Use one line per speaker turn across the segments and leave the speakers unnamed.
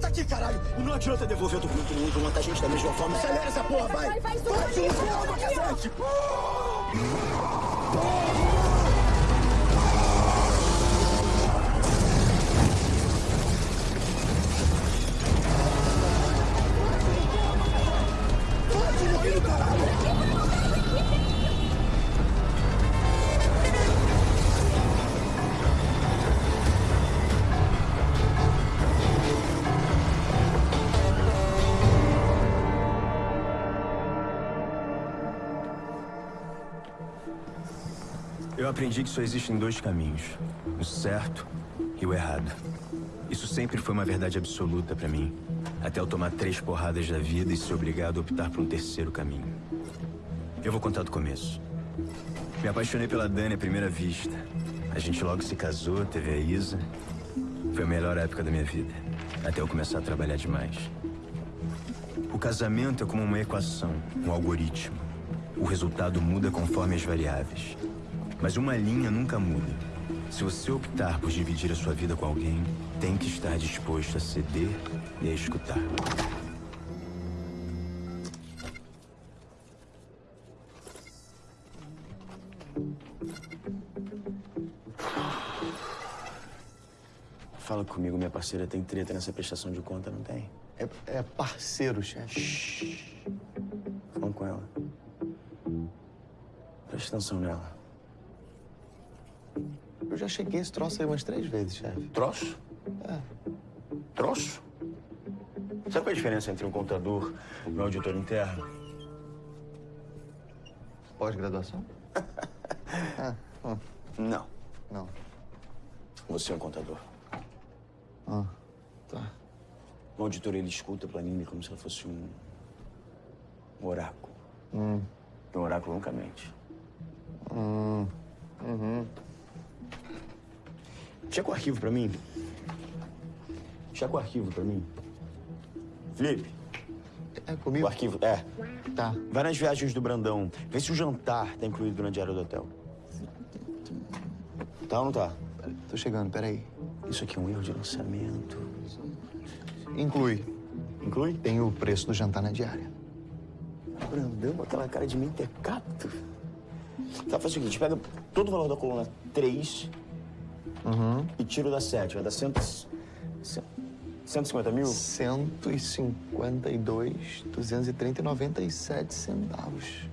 tá aqui, caralho. E não adianta devolver o documento nenhum pra matar gente da mesma forma. Acelera essa porra, vai!
Vai, vai,
Vai,
vai,
Júlio,
vai,
porra,
vai, vai,
cacete!
Aprendi que só existem dois caminhos: o certo e o errado. Isso sempre foi uma verdade absoluta pra mim, até eu tomar três porradas da vida e ser obrigado a optar por um terceiro caminho. Eu vou contar do começo. Me apaixonei pela Dani à primeira vista. A gente logo se casou, teve a Isa. Foi a melhor época da minha vida, até eu começar a trabalhar demais. O casamento é como uma equação, um algoritmo. O resultado muda conforme as variáveis. Mas uma linha nunca muda. Se você optar por dividir a sua vida com alguém, tem que estar disposto a ceder e a escutar. Fala comigo, minha parceira tem treta nessa prestação de conta, não tem?
É, é parceiro, chefe.
Falando com ela. Presta atenção nela.
Eu já cheguei esse troço aí umas três vezes, chefe.
Troço?
É.
Troço? Sabe qual é a diferença entre um contador e um auditor interno?
Pós-graduação? Ah, hum,
Não.
não.
Você é um contador.
Ah, tá.
O auditor, ele escuta a planilha como se ela fosse um... um oráculo.
Hum,
um oráculo nunca mente.
hum, uhum.
Checa o arquivo pra mim. Checa o arquivo pra mim. Felipe,
É
o
comigo?
arquivo... É.
Tá.
Vai nas viagens do Brandão. Vê se o jantar tá incluído na diária do hotel. Tá ou não tá?
Tô chegando, peraí.
Isso aqui é um erro de lançamento.
Inclui.
Inclui?
Tem o preço do jantar na diária.
Brandão, aquela cara de mentecato. Tá, faz o seguinte, pega todo o valor da coluna 3
Uhum.
e tira o da 7. Vai dar cento, cento, 150 mil?
152, 230 e 97 centavos.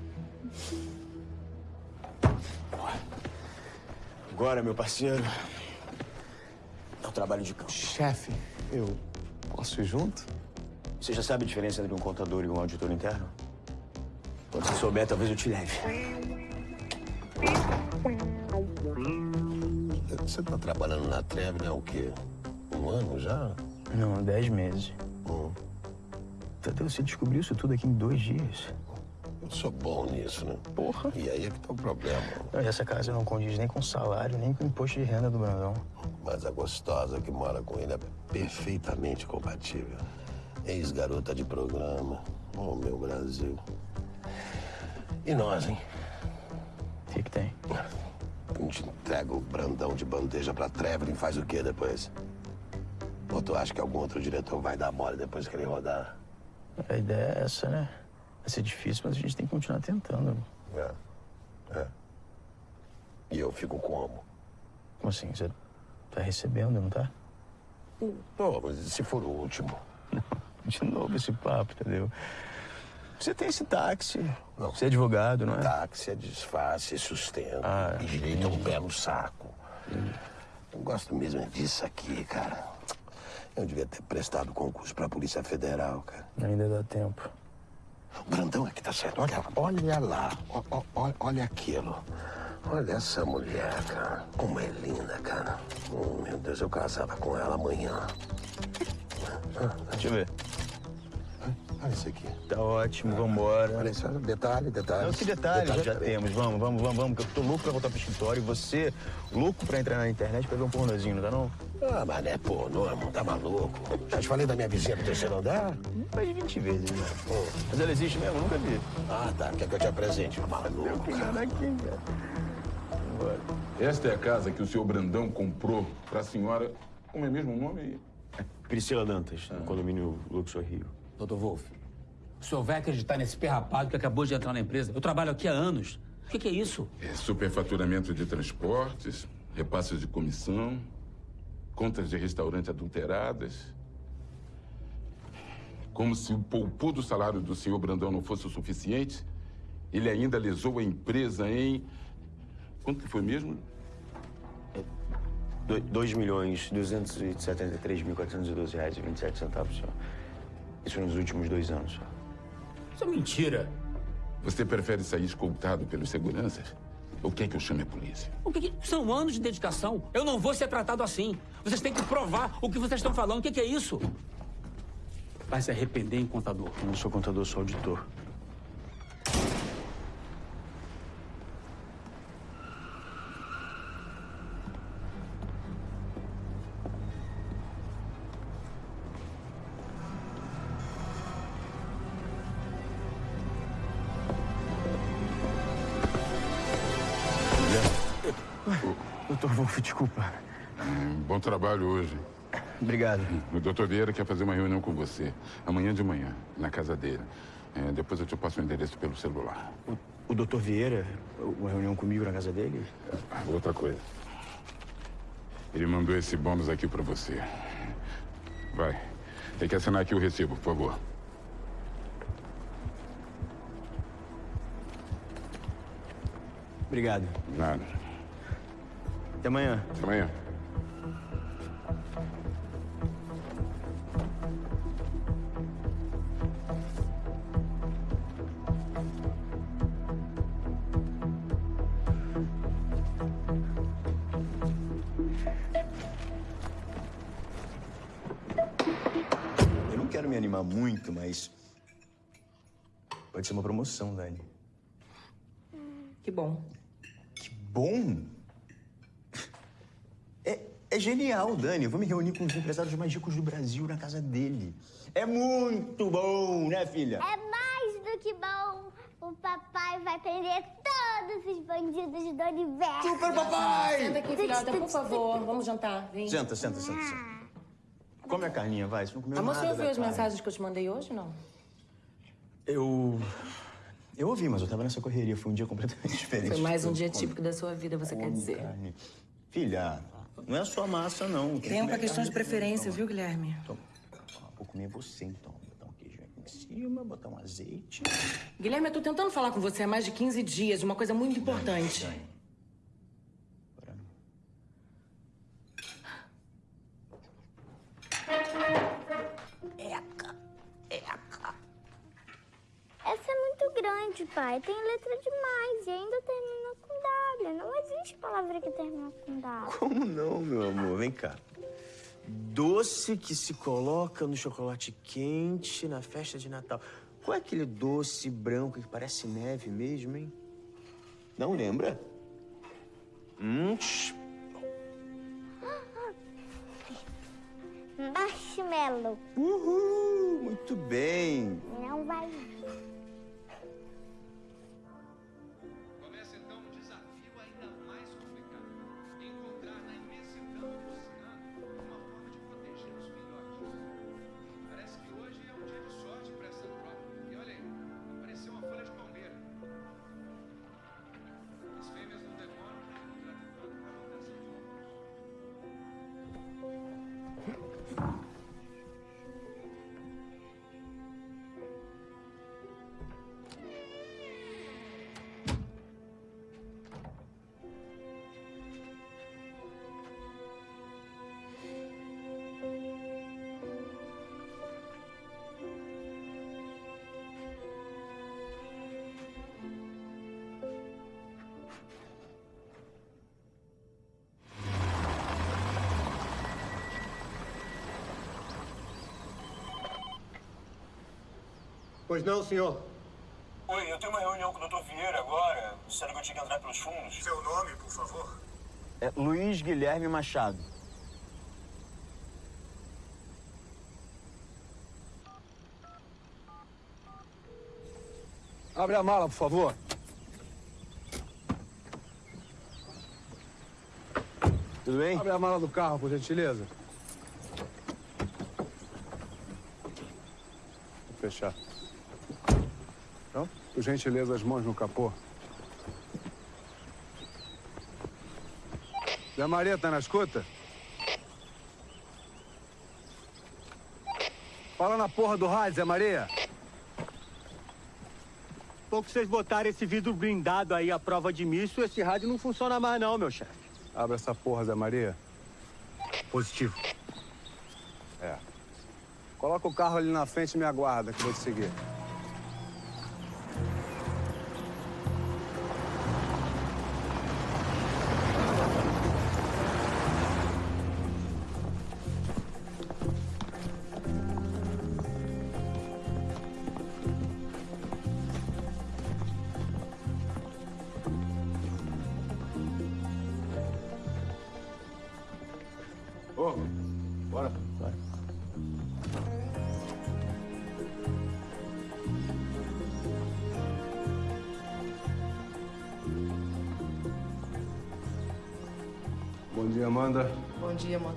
Agora, meu parceiro, é o trabalho de campo.
Chefe, eu posso ir junto?
Você já sabe a diferença entre um contador e um auditor interno? Quando você souber, talvez eu te leve.
Você tá trabalhando na Treve, né? O quê? Um ano já?
Não, 10 meses.
Hum.
Tadeu, você descobriu isso tudo aqui em dois dias.
Eu sou bom nisso, né?
Porra.
E aí é que tá o problema.
Não, essa casa não condiz nem com o salário, nem com o imposto de renda do Brandão.
Mas a gostosa que mora com ele é perfeitamente compatível. Ex-garota de programa. Oh, meu Brasil. E nós, hein?
O que, que tem?
A gente entrega o Brandão de bandeja pra Trevelin e faz o quê depois? Ou tu acha que algum outro diretor vai dar mole depois que ele rodar?
A ideia é essa, né? Vai ser difícil, mas a gente tem que continuar tentando.
É. É. E eu fico como?
Como assim? Você tá recebendo, não tá?
Pô, mas se for o último?
De novo esse papo, entendeu? Você tem esse táxi.
Não.
Você é advogado, não é?
Táxi é disfarce, é sustento.
Ah,
e direito é um no saco. Eu gosto mesmo é disso aqui, cara. Eu devia ter prestado concurso pra Polícia Federal, cara.
Ainda dá tempo.
O Brandão é que tá certo. Olha, olha lá. Ó, ó, olha aquilo. Olha essa mulher, cara. Como é linda, cara. Oh, meu Deus, eu casava com ela amanhã.
Deixa eu ver.
Olha isso aqui.
Tá ótimo, vambora.
Olha só, detalhe, detalhe.
Não, que detalhe, já temos. Vamos, vamos, vamos, vamos, que eu tô louco pra voltar pro escritório e você louco pra entrar na internet pra ver um pornozinho, não tá não?
Ah, mas não é pornô, irmão, tá maluco? Já te falei da minha vizinha do terceiro andar?
Mais de 20 vezes, né? Mas ela existe mesmo? Nunca vi.
Ah, tá. Quer que eu te apresente? Maluco, cara.
aqui, cara. Vambora.
Esta é a casa que o senhor Brandão comprou para a senhora. Como é mesmo o nome?
Priscila Dantas, no condomínio Luxor Rio.
Doutor Wolf, o senhor vai acreditar nesse perrapado que acabou de entrar na empresa? Eu trabalho aqui há anos. O que, que é isso?
É superfaturamento de transportes, repasses de comissão, contas de restaurante adulteradas. Como se o poupudo salário do senhor Brandão não fosse o suficiente, ele ainda lesou a empresa em. Quanto que foi mesmo?
2 milhões 273 mil 412 reais e 27 centavos, senhor. Isso nos últimos dois anos.
Isso é mentira.
Você prefere sair escoltado pelos seguranças? Ou quer que eu chame a polícia?
O que, que são anos de dedicação? Eu não vou ser tratado assim. Vocês têm que provar o que vocês estão falando. O que, que é isso? Vai se arrepender, hein, contador?
Eu não sou contador, sou auditor.
Trabalho hoje.
Obrigado.
O doutor Vieira quer fazer uma reunião com você. Amanhã de manhã, na casa dele. É, depois eu te passo o endereço pelo celular.
O, o doutor Vieira, uma reunião comigo na casa dele?
Ah, Outra coisa. Ele mandou esse bônus aqui pra você. Vai. Tem que assinar aqui o recibo, por favor.
Obrigado.
Nada.
Até amanhã.
Até amanhã.
Me animar muito, mas. Pode ser uma promoção, Dani.
Que bom.
Que bom! É, é genial, Dani. Eu vou me reunir com os empresários mais ricos do Brasil na casa dele. É muito bom, né, filha?
É mais do que bom. O papai vai prender todos os bandidos do universo.
Super papai!
Senta aqui, filhota, por favor. Vamos jantar. Vem.
Senta, senta, senta, senta. Come a carninha, vai. Você não comeu
Amor,
nada
você ouviu as
carne.
mensagens que eu te mandei hoje, não?
Eu... Eu ouvi, mas eu tava nessa correria. Foi um dia completamente diferente.
Foi mais um dia
Come-
típico da sua vida, você quer dizer.
carne. Filha, não é só massa, não. Tem
é questão de preferência, viu, Guilherme?
Então, vou comer você, então. Botar um queijo aqui em cima, botar um azeite.
Guilherme, eu tô tentando falar com você há mais de 15 dias de uma coisa muito importante.
Dani. Agora
grande, pai. Tem letra demais e ainda termina com W. Não existe palavra que termina com W.
Como não, meu amor? Vem cá. Doce que se coloca no chocolate quente na festa de Natal. Qual é aquele doce branco que parece neve mesmo, hein? Não lembra? Hum,
Marshmallow.
uhul, muito bem.
Não vai
Pois não, senhor.
Oi, eu tenho uma reunião com o Dr. Vieira agora. Disseram que eu tinha que entrar pelos fundos.
Seu nome, por favor.
É Luiz Guilherme Machado.
Abre a mala, por favor.
Tudo bem?
Abre a mala do carro, por gentileza. Vou fechar. Por gentileza, as mãos no capô. Zé Maria, tá na escuta? Fala na porra do rádio, Zé Maria.
Pouco vocês botaram esse vidro blindado aí à prova de misso, esse rádio não funciona mais não, meu chefe.
Abre essa porra, Zé Maria.
Positivo.
É. Coloca o carro ali na frente e me aguarda, que eu vou te seguir.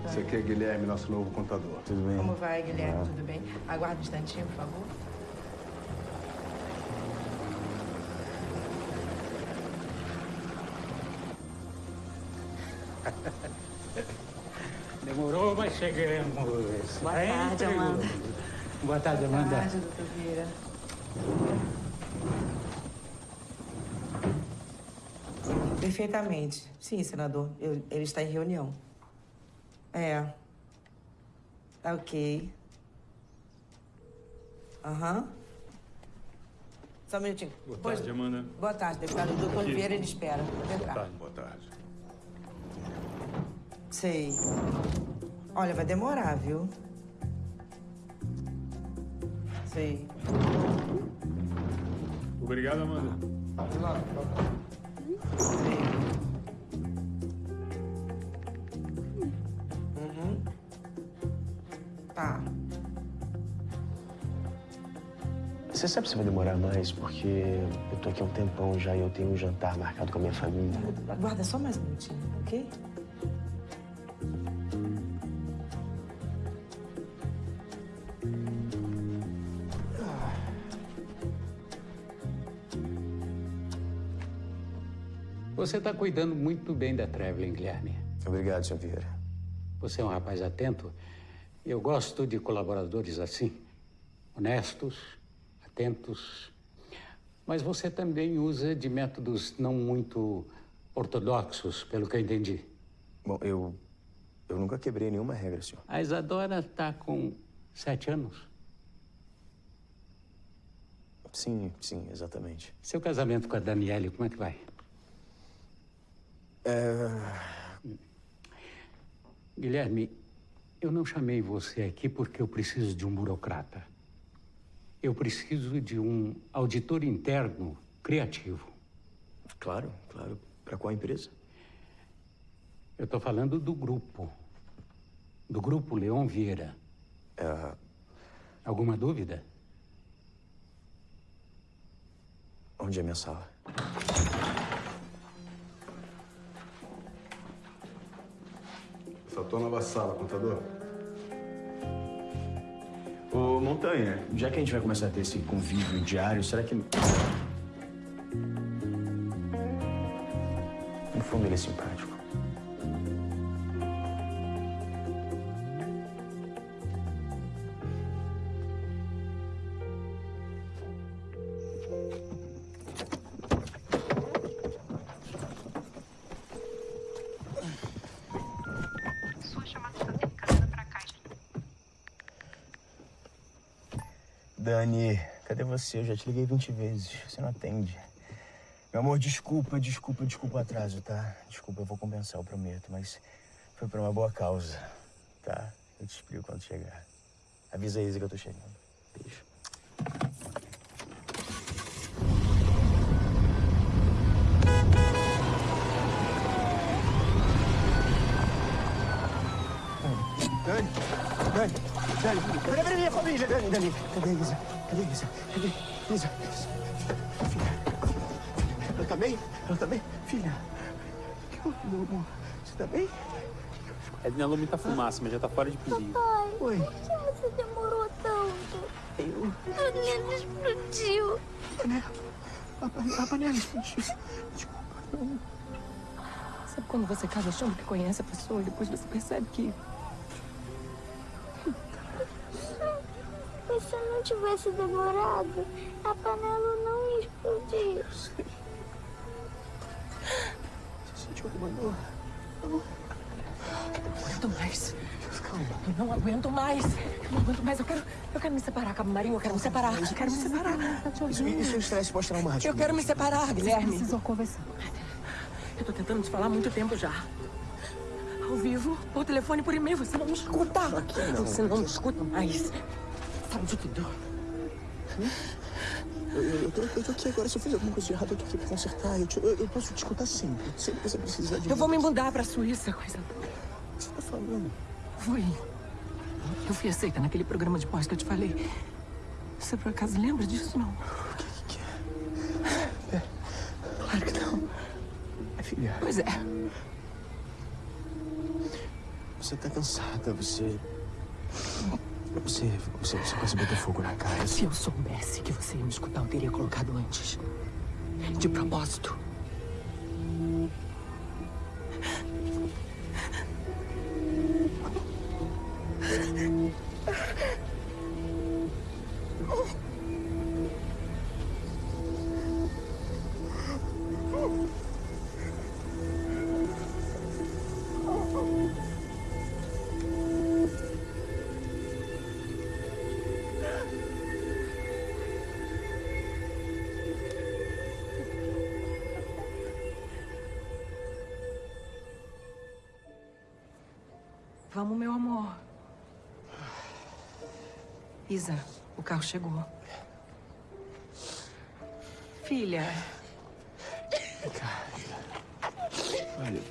Esse aqui é Guilherme, nosso novo contador.
Tudo bem?
Como vai, Guilherme? Tudo bem? Aguarde um instantinho, por favor.
Demorou, mas chegamos.
Boa tarde,
Entre-
Amanda.
Boa tarde, Amanda.
Boa tarde, doutor Vieira. Perfeitamente. Sim, senador. Eu- ele está em reunião. É. Tá ok. Aham. Só um minutinho.
Boa
Pois-
tarde, Amanda.
Boa tarde, deputado. O doutor
Aqui.
Vieira, ele espera. Pode entrar.
Boa tarde.
Sei. Olha, vai demorar, viu? Sei.
Obrigado, Amanda.
Uhum.
Você sabe se vai demorar mais? Porque eu tô aqui há um tempão já e eu tenho um jantar marcado com a minha família.
Aguarda só mais um minutinho, ok?
Você está cuidando muito bem da Traveling, Guilherme.
Obrigado, senhor Vieira.
Você é um rapaz atento. Eu gosto de colaboradores assim, honestos, atentos. Mas você também usa de métodos não muito ortodoxos, pelo que eu entendi.
Bom, eu. Eu nunca quebrei nenhuma regra, senhor.
A Isadora está com sete anos.
Sim, sim, exatamente.
Seu casamento com a Daniele, como é que vai?
É.
Guilherme, eu não chamei você aqui porque eu preciso de um burocrata. Eu preciso de um auditor interno criativo.
Claro, claro. Para qual empresa?
Eu estou falando do grupo. Do grupo Leon Vieira.
É...
Alguma dúvida?
Onde é minha sala?
Essa tua nova sala, contador.
Ô, Montanha, já que a gente vai começar a ter esse convívio diário, será que. No fundo, ele é simpático. Você? Eu já te liguei 20 vezes. Você não atende. Meu amor, desculpa, desculpa, desculpa o atraso, tá? Desculpa, eu vou compensar, eu prometo, mas foi por uma boa causa, tá? Eu te explico quando chegar. Avisa a Isa que eu tô chegando. Beijo.
Cadê a Dani, cadê a Isa? Cadê a Isa? Cadê a Isa? Filha. Ela tá bem? Ela tá bem? Filha. O que houve, meu amor? Você tá bem?
É de muita fumaça, mas já tá fora de perigo.
Pai,
Oi.
por que você demorou tanto?
Eu...
A panela explodiu.
A panela explodiu.
Sabe quando você casa achando que conhece a pessoa e depois você percebe que.
Não tivesse demorado, a panela não ia explodir.
Você sentiu alguma dor?
Não aguento mais. Eu não aguento mais. Eu não aguento mais. Eu quero, eu quero me separar, Cabo Marinho. Eu quero me separar. Eu quero me separar.
Isso, isso é um estresse pós-traumático.
Eu quero me separar, Guilherme.
Precisam conversar.
Eu tô tentando te falar há muito tempo já. Ao vivo, por telefone, por e-mail. Você não me escuta.
não.
Você não me escuta mais. Sabe de tudo.
Eu, eu, tô, eu tô aqui agora. Se eu fiz alguma coisa de errado, eu tô aqui pra consertar. Eu, te- eu, eu posso te escutar sempre. Sempre que você precisar de
Eu vou
mim.
me mudar pra Suíça, coisa
O que você tá falando?
Fui. Eu fui aceita naquele programa de pós que eu te falei. Você por acaso lembra disso, não?
Claro que não. É, filha.
Pois é.
Você tá cansada, você... Você, você, você quase botou fogo na cara.
Se eu soubesse que você ia me escutar, eu teria colocado antes. De propósito. Isa, o carro chegou. Filha,
Olha...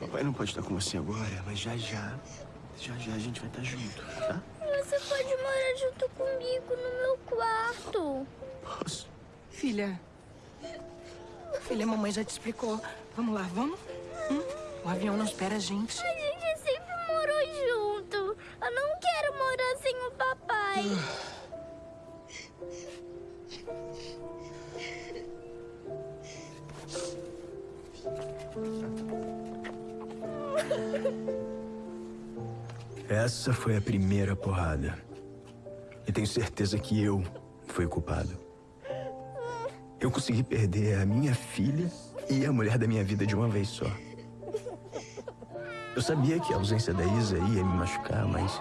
Papai não pode estar com você agora, mas já já... Já já a gente vai estar junto, tá?
Você pode morar junto comigo no meu quarto.
Posso?
filha. Filha, a mamãe já te explicou. Vamos lá, vamos? Hum? O avião não espera a gente.
A gente sempre morou junto. Eu não quero morar sem o papai.
Essa foi a primeira porrada. E tenho certeza que eu fui o culpado. Eu consegui perder a minha filha e a mulher da minha vida de uma vez só. Eu sabia que a ausência da Isa ia me machucar, mas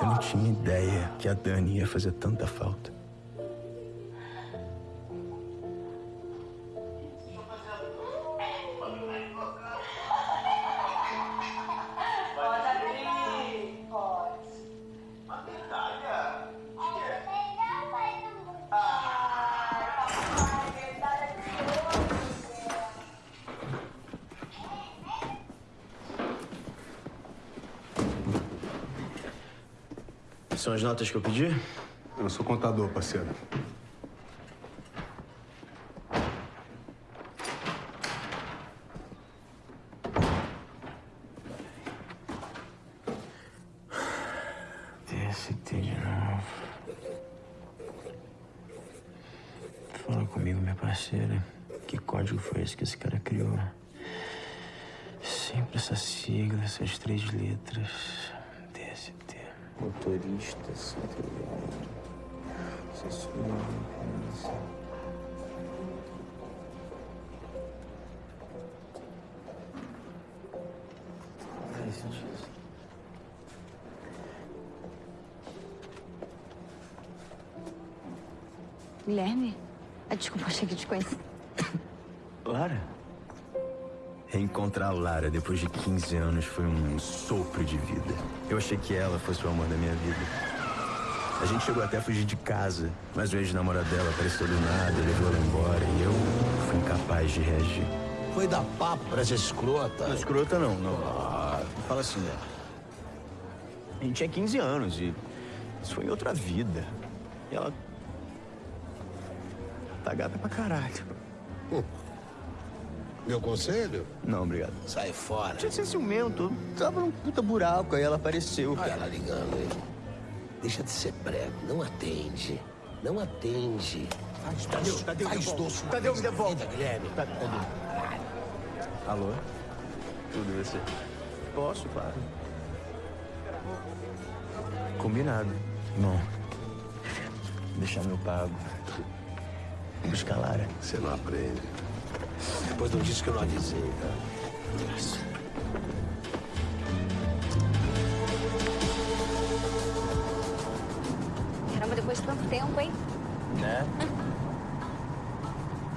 eu não tinha ideia que a Dani ia fazer tanta falta. As notas que eu pedi?
Eu sou contador, parceiro.
Guilherme? Ah, desculpa, achei que te conheci.
Lara? Reencontrar a Lara depois de 15 anos foi um sopro de vida. Eu achei que ela fosse o amor da minha vida. A gente chegou até a fugir de casa, mas o ex-namorado dela apareceu do nada, levou ela embora e eu fui incapaz de reagir.
Foi dar papo pra essa escrota.
Não, escrota não, não. Não fala assim dela. A gente tinha 15 anos e isso foi em outra vida. E ela. Tá gata pra caralho.
Meu conselho?
Não, obrigado.
Sai fora.
Tinha ser ciumento. Tava num puta buraco, aí ela apareceu.
Olha ela ligando aí. Deixa de ser prego, não atende. Não atende. Faz
Tadeu,
doce.
Tadeu,
Faz
devolve.
doce. uma
Tadeu,
vez
me devolve.
Guilherme.
Tá- Tadeu. Alô? Tudo e você? Posso, claro. Combinado. Irmão, deixar meu pago. Buscar Lara.
Você não aprende. Depois não disse que eu não avisei, tá?
Caramba, depois de tanto tempo, hein?
Né?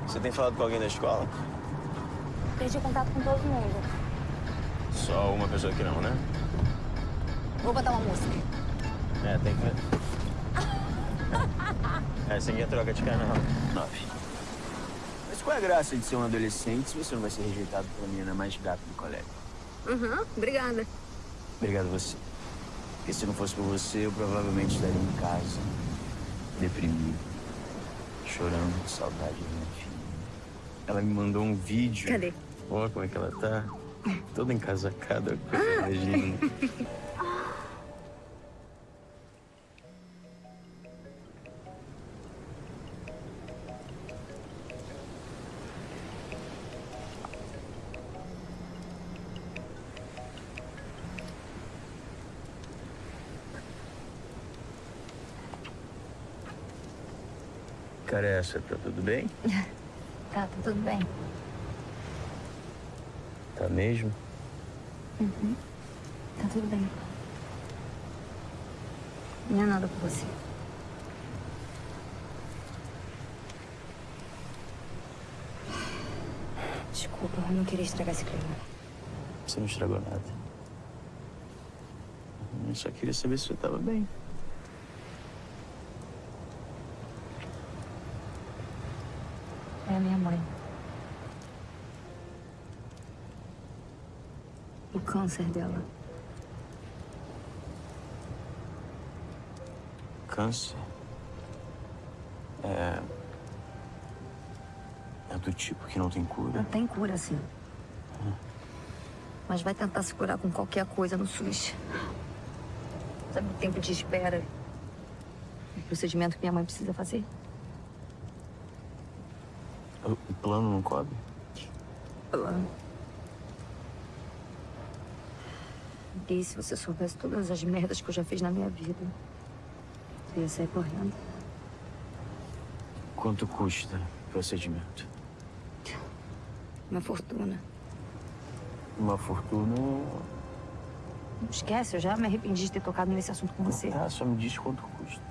Você tem falado com alguém da escola?
Perdi contato com todo mundo.
Só uma pessoa que não, né?
Vou botar uma música.
É, tem que ver. Essa aqui é troca de canal. Nove. Mas qual é a graça de ser um adolescente se você não vai ser rejeitado pela menina mais gata do colégio?
Uhum, obrigada.
Obrigado a você. Porque se não fosse por você, eu provavelmente estaria em casa, deprimido, chorando de saudade da minha filha. Ela me mandou um vídeo.
Cadê?
Olha como é que ela tá. Toda encasacada, coisa mais linda. Essa, tá tudo bem?
Tá, tá tudo bem.
Tá mesmo?
Uhum. Tá tudo bem. Não é nada com você. Desculpa, eu não queria estragar esse clima.
Você não estragou nada. Eu só queria saber se você tava bem.
É a minha mãe. O câncer dela.
Câncer. É. É do tipo que não tem cura.
Não tem cura, sim. Mas vai tentar se curar com qualquer coisa no SUS. Sabe o tempo de espera? O procedimento que minha mãe precisa fazer?
O o plano não cobre?
Plano. Se você soubesse todas as merdas que eu já fiz na minha vida? Eu ia sair correndo.
Quanto custa o procedimento?
Uma fortuna.
Uma fortuna.
Não esquece, eu já me arrependi de ter tocado nesse assunto com você.
Ah, só me diz quanto custa.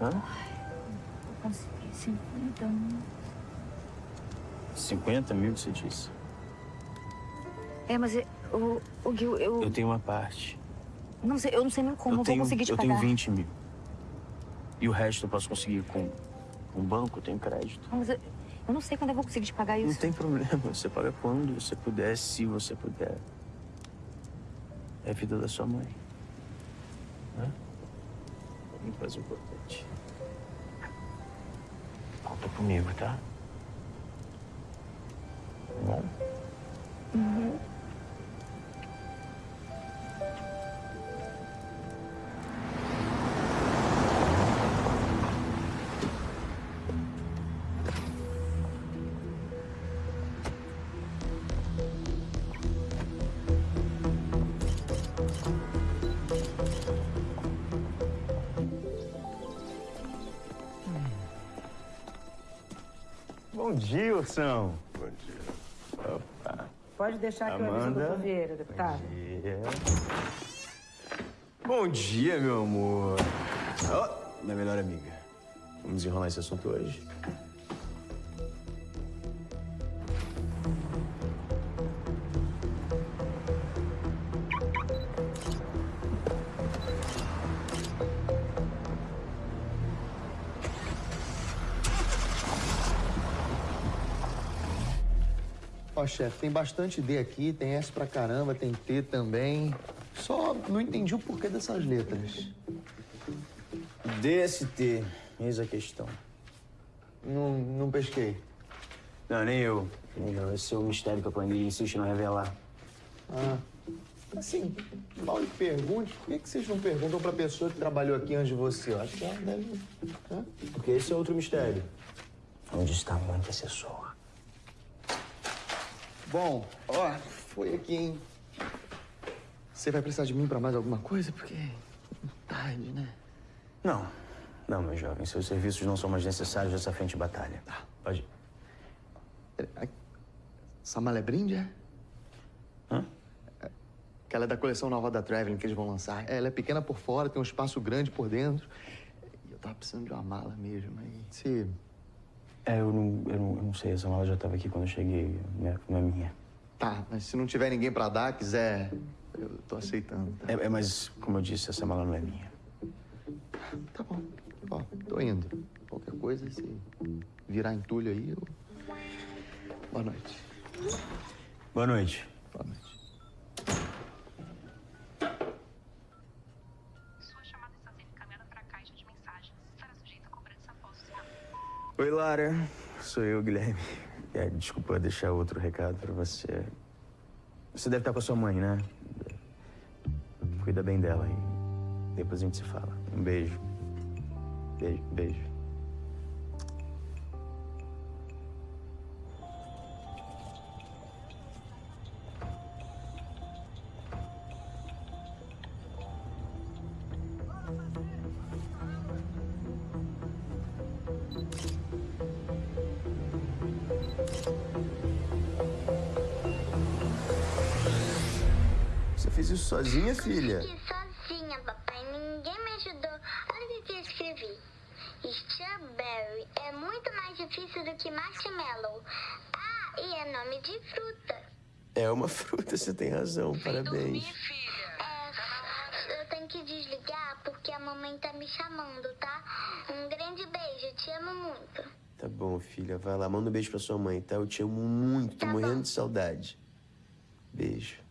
Hã?
Eu consegui 50 mil.
50 mil, você disse?
É, mas eu, o, o Gil, eu,
Eu tenho uma parte.
não sei, eu não sei nem como
eu
eu
tenho,
vou conseguir te
eu
pagar.
tenho 20 mil. E o resto eu posso conseguir com um banco, eu tenho crédito.
Não, mas eu, eu não sei quando eu vou conseguir te pagar
Não
isso.
tem problema, você paga quando você puder, se você puder. É a vida da sua mãe. Né? Muito mais importante. Conta comigo, tá? Tá bom?
Uhum.
Dia, Ursão.
Bom dia.
Opa.
Pode deixar que eu aviso o
Amanda.
doutor Vieira, deputado.
dia. Bom dia, meu amor. Ó, minha melhor amiga. Vamos enrolar esse assunto hoje?
Chefe, tem bastante D aqui, tem S pra caramba, tem T também. Só não entendi o porquê dessas letras.
DST, eis a questão.
Não, não pesquei.
Não, nem eu. Não, esse é o mistério que a planilha insiste em não revelar.
Ah. Assim, mal lhe pergunte, por que, que vocês não perguntam pra pessoa que trabalhou aqui antes de você? Eu acho que ela deve. Hã?
Porque esse é outro mistério. Onde está a mãe da assessora?
Bom, ó, foi aqui, hein? Você vai precisar de mim pra mais alguma coisa? Porque. Tarde, né?
Não. Não, meu jovem. Seus serviços não são mais necessários nessa frente de batalha. Tá, pode ir.
Essa mala é brinde, é?
Hã?
Aquela é da coleção nova da Traveling que eles vão lançar. Ela é pequena por fora, tem um espaço grande por dentro. E eu tava precisando de uma mala mesmo. Aí, se.
É, eu não, eu não, eu não sei. Essa mala já estava aqui quando eu cheguei. Não é, não é minha.
Tá, mas se não tiver ninguém pra dar, quiser, eu tô aceitando. Tá?
É, é, mas, como eu disse, essa mala não é minha.
Tá bom. Ó, tô indo. Qualquer coisa, se virar entulho aí, eu. Boa noite.
Boa noite.
Boa noite.
Oi, Lara. Sou eu, Guilherme. É, desculpa deixar outro recado pra você. Você deve estar com a sua mãe, né? Cuida bem dela depois a gente se fala. Um beijo. Beijo, beijo.
Isso sozinha, filha?
Fiquei sozinha, papai. Ninguém me ajudou. Olha o que eu escrevi. Strawberry é muito mais difícil do que marshmallow. Ah, e é nome de fruta.
É uma fruta, você tem razão. Parabéns.
É, eu tenho que desligar porque a mamãe tá me chamando, tá? Um grande beijo. Te amo muito.
Tá bom, filha. Vai lá, manda um beijo pra sua mãe, tá? Eu te amo muito, tô morrendo de saudade. Beijo.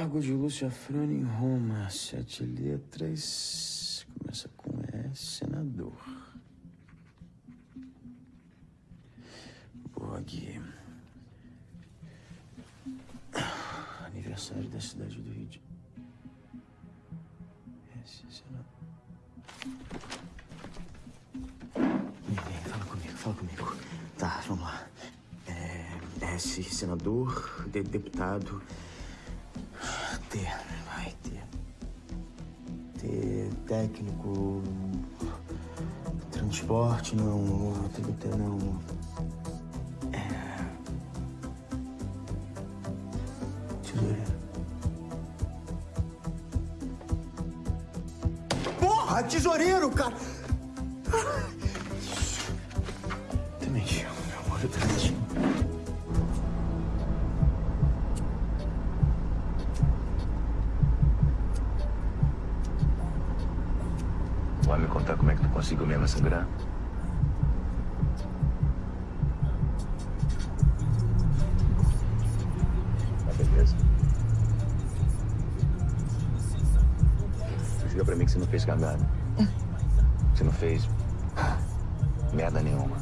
Cargo de Lúcia Frane em Roma. Sete letras. Começa com S, senador. Bog. Aniversário da cidade do Rio de S, senador. Vem, fala comigo, fala comigo. Tá, vamos lá. É, S, senador, de, deputado. T, vai, T. T, técnico. Transporte, não. Tem que ter, não. É. Tesoureiro.
Porra, tesoureiro, cara!
Também meu amor, eu também
mesmo sangrar? Tá beleza. Diga pra mim que você não fez cagada. Você não fez merda nenhuma.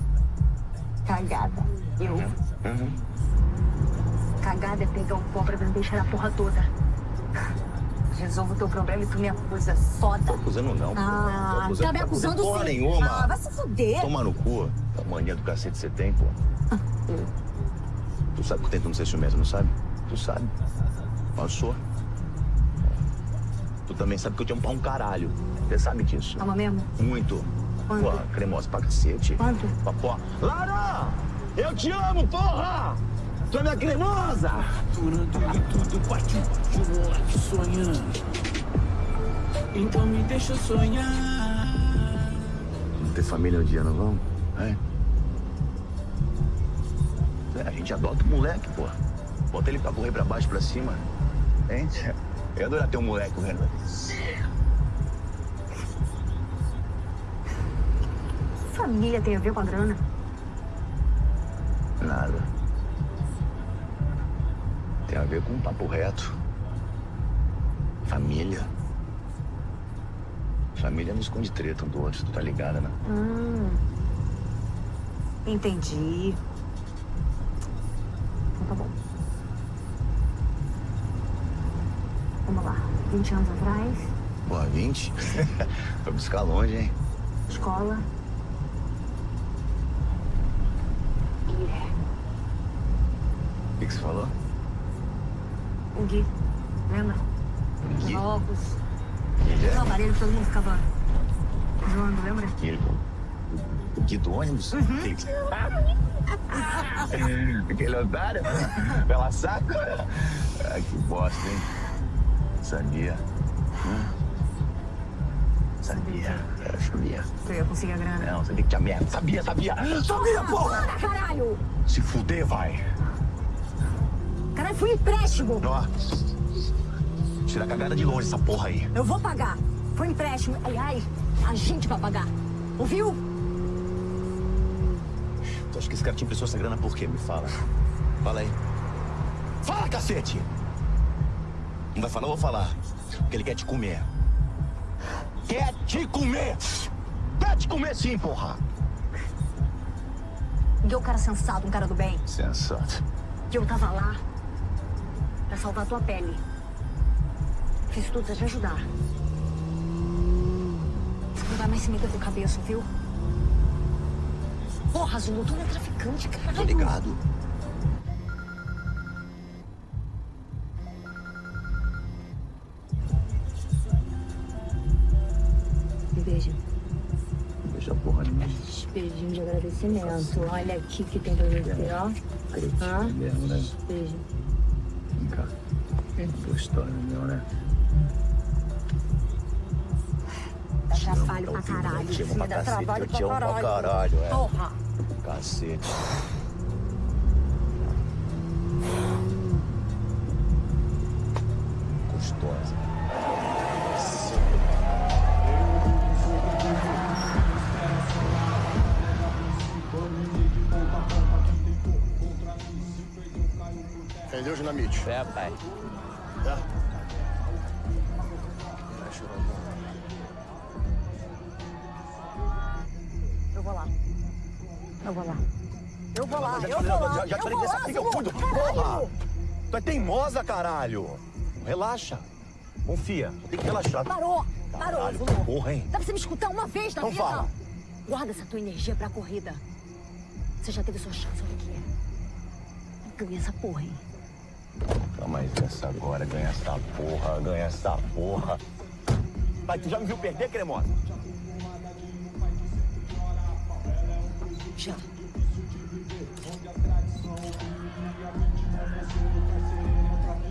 Cagada. Eu?
Uhum.
Cagada é pegar um pó pra me deixar a porra toda. Resolvo o teu problema e tu me acusa. Foda.
Tô acusando não.
Ah,
acusando-
tá me
acusando
acusando
porra
sim.
nenhuma.
Ah, vai se fuder.
Toma no cu. A mania do cacete que você tem, pô. Tu sabe que eu tento não ser ciumento, não sabe? Tu sabe. Mas eu sou. Tu também sabe que eu te amo pra um caralho. Você sabe disso.
Ama mesmo?
Muito.
Quanto?
Pô, cremosa pra cacete.
Quanto?
Pra porra. Lara! Eu te amo, porra! Tu é minha cremosa!
Durante tudo partiu de um moleque sonhando. Então me deixa sonhar.
Vamos ter família um dia, não vamos? É. É, a gente adota o moleque, pô. Bota ele pra correr pra baixo, pra cima. Hein? Eu ia adorar ter um moleque correndo.
Família tem a ver com a grana.
Nada. Tem a ver com um papo reto. Família. Família não esconde treta um do outro, tu tá ligada, né?
Hum. Entendi. Então tá bom. Vamos lá. 20 anos atrás,
Porra, 20? Foi buscar longe, hein?
escola. Guilherme.
O que, que você falou?
O Gui. Lembra? Usava óculos. O aparelho que todo mundo ficava zoando, lembra?
Ele, o Gui do ônibus? Que- Aquele otário? Pela saca? Ah, que bosta, hein? Sabia. Hum? Sabia. Eu sabia.
Tu ia conseguir a grana.
Não, sabia que tinha merda. Sabia, sabia. Sabia, porra!
Caralho!
Se fuder, vai.
Caralho, foi um empréstimo!
Ó. Tira a cagada de longe essa porra aí.
Eu vou pagar. Foi empréstimo. Aliás, a gente vai pagar. Ouviu?
Tu acha que esse cara te emprestou essa grana por quê? Me fala. Fala aí. Fala, cacete! Não vai falar, eu vou falar. Porque ele quer te comer. Quer te comer! Quer te comer sim, porra!
E eu, cara sensato, um cara do bem.
Sensato.
Que eu tava lá pra salvar tua pele. Fiz tudo pra te ajudar. Você não vai mais se meter com cabeça, viu? Porra, Zulu, tu não é traficante, caralho.
Tô ligado.
Me beija.
Deixa a porra de mim.
Beijinho de agradecimento. Olha aqui que tem pra você, ó. Hã?
mesmo, né?
Beijo.
Vem cá. Tua história meu, né?
Trabalho pra caralho. filho,
pra
Dá
cacete,
trabalho
eu te amo pra
pra
caralho, é.
Porra.
Cacete. Gostosa.
Entendeu, Dinamite?
É, pai.
Caralho!
Relaxa. Confia. Tem que relaxar.
Parou, parou,
Caralho, porra, hein?
Dá pra você me escutar uma vez na
Então
vida?
fala.
Guarda essa tua energia pra corrida. Você já teve sua chance, olha aqui. Ganha essa porra, hein?
Calma aí, essa agora. Ganha essa porra, ganha essa porra. Vai, tu já me viu perder, cremosa?
Já.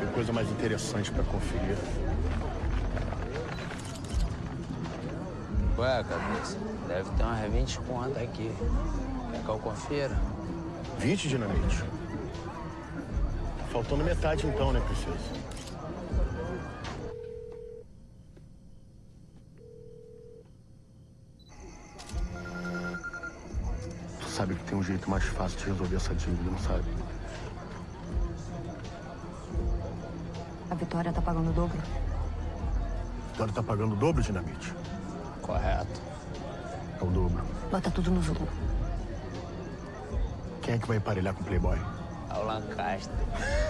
Tem coisa mais interessante pra conferir.
Ué, cabeça, deve ter umas 20 contas aqui. Quer que eu confira?
20 dinamite. Faltando metade então, né, princesa? Tu sabe que tem um jeito mais fácil de resolver essa dívida, não sabe?
A Vitória tá pagando o dobro?
Agora tá pagando o dobro, dinamite.
Correto.
É o dobro.
Bota tudo no Zulu.
Quem é que vai emparelhar com o Playboy?
É o Lancaster.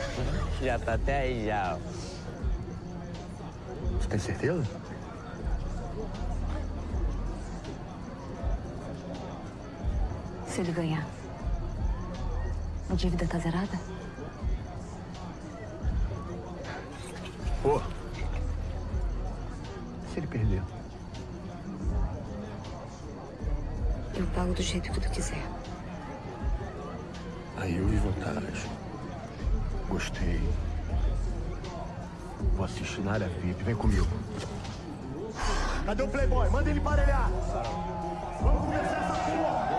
já tá até aí já. ó.
Você tem certeza?
Se ele ganhar, a dívida tá zerada?
Pô. Se ele perder?
Eu pago do jeito que tu quiser.
Aí eu vi vantagem. Gostei. Vou assistir na área VIP. Vem comigo.
Cadê o Playboy? Manda ele parelhar. Vamos começar essa porra.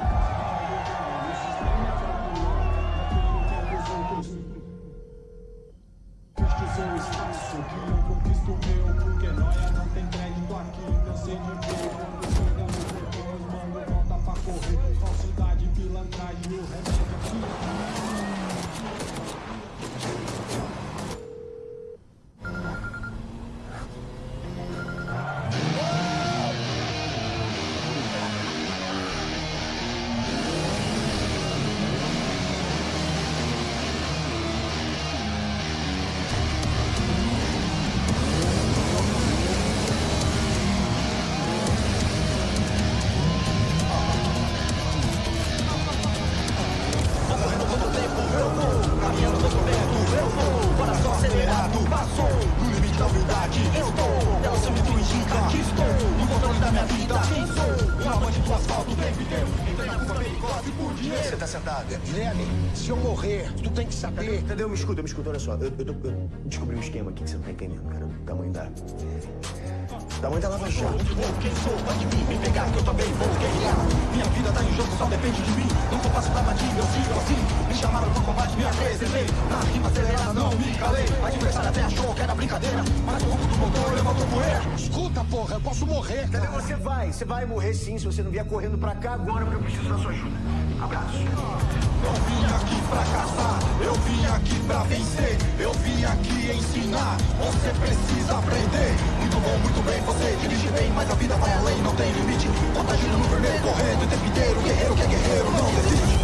Saber.
Cadê? Me escuta, me escuta, olha só. Eu, eu, tô- eu descobri um esquema aqui que você não tá entendendo, cara. O tamanho da. O tamanho da Lava Jato.
Quem sou? Pode vir, me pegar que eu também vou guerrear. Minha vida tá em jogo, só depende de mim. Não tô fácil pra bandido, eu sigo assim. Me chamaram pro combate, me apresentei. Na rima acelerada, não me calei. Adversário até achou que era brincadeira. Mas o rumo do motor levantou poeira.
Escuta, porra, eu posso morrer,
Cadê você vai? Você vai morrer sim se você não vier correndo pra cá agora, porque eu preciso da sua ajuda. Abraço.
Eu vim aqui pra caçar, eu vim aqui pra vencer, eu vim aqui ensinar. Você precisa aprender. Muito bom, muito bem, você dirige bem, mas a vida vai além, não tem limite. Contagina no vermelho, correndo o tempo inteiro. Guerreiro que é guerreiro, não desiste.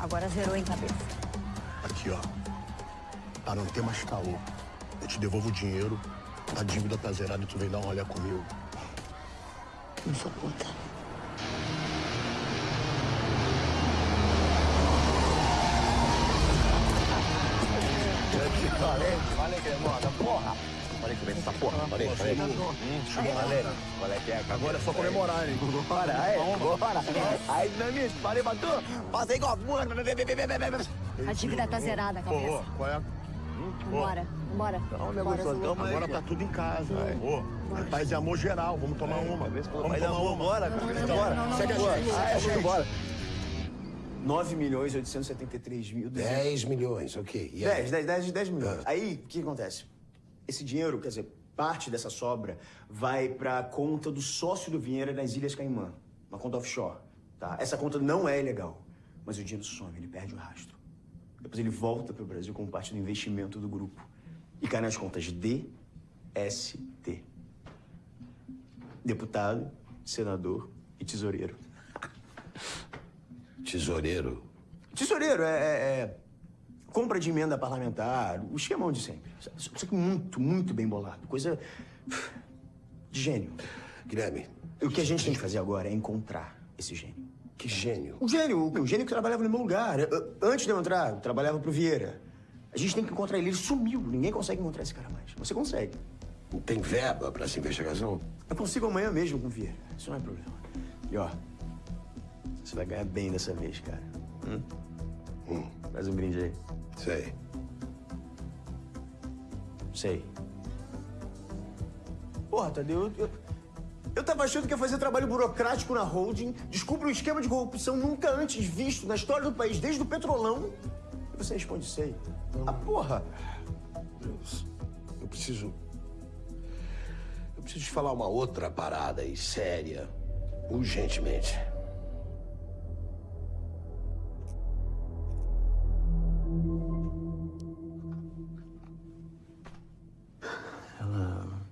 Agora zerou em cabeça.
Aqui, ó. Pra não ter mais caô. Eu te devolvo o dinheiro, a dívida tá zerada e tu vem dar um olhar comigo.
Não sou puta.
Falei, falei que é moda, porra. Falei que vem essa porra, falei, falei. Hum, chegou uma lei. Qual é que é? Agora é só comemorar, hein?
Bora, aí, bora. Aí, dinamite, falei pra tu. Passa igual a porra.
A dívida tá zerada, cabeça.
qual é?
Vambora, vambora.
Não,
Bora, Zulu.
Agora tá tudo em casa. Ô, paz e amor geral, vamos tomar uma. Vamos tomar
amor,
uma.
bora, bora. Segue a a
não,
Bora. 9 milhões 873 mil.
10 milhões, ok. E aí?
10, 10, 10, 10 milhões. Aí, o que acontece? Esse dinheiro, quer dizer, parte dessa sobra vai pra conta do sócio do Vieira nas Ilhas Caimã. Uma conta offshore, tá? Essa conta não é ilegal, mas o dinheiro some, ele perde o rastro. Depois ele volta pro Brasil como parte do investimento do grupo. E cai nas contas DST. Deputado, senador e tesoureiro.
Tesoureiro?
Tesoureiro é, é- é compra de emenda parlamentar, o esquemão de sempre. Só que muito, muito bem bolado. Coisa de gênio.
Guilherme.
O que a gente tem que fazer agora é encontrar esse gênio.
Que gênio?
O gênio, o gênio que trabalhava no meu lugar. Antes de eu entrar, eu trabalhava pro Vieira. A gente tem que encontrar ele. Ele sumiu. Ninguém consegue encontrar esse cara mais. Você consegue.
Tem verba pra essa investigação?
Eu consigo amanhã mesmo com o Vieira. Isso não é problema. E ó, você vai ganhar bem dessa vez, cara. Hum?
Hum.
Faz um brinde aí.
Sei.
Sei. Porra, Tadeu, eu, eu, eu tava achando que ia fazer trabalho burocrático na holding, descubra um esquema de corrupção nunca antes visto na história do país, desde o petrolão, você responde sei. Ah, porra!
Deus, eu preciso. Eu preciso te falar uma outra parada aí, séria. Urgentemente.
Ela.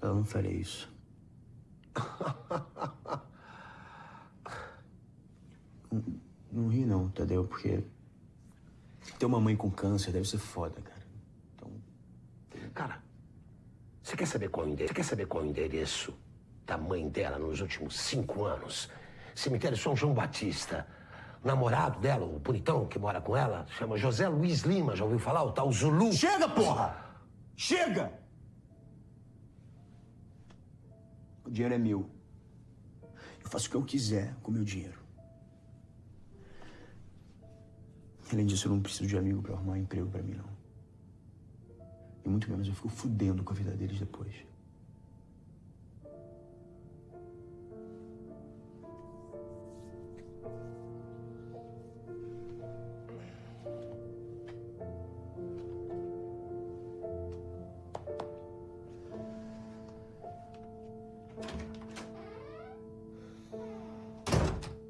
Ela não faria isso. Não- Não ri não, Tadeu, porque. Ter uma mãe com câncer deve ser foda, cara.
Cara, você quer saber qual o endereço? Você quer saber qual o endereço da mãe dela nos últimos cinco anos? Cemitério São João Batista. O namorado dela, o bonitão que mora com ela, chama José Luiz Lima. Já ouviu falar? O tal Zulu.
Chega, porra! Chega! O dinheiro é meu. Eu faço o que eu quiser com o meu dinheiro. Além disso, eu não preciso de amigo pra arrumar emprego pra mim, não. E muito menos eu fico fudendo com a vida deles depois.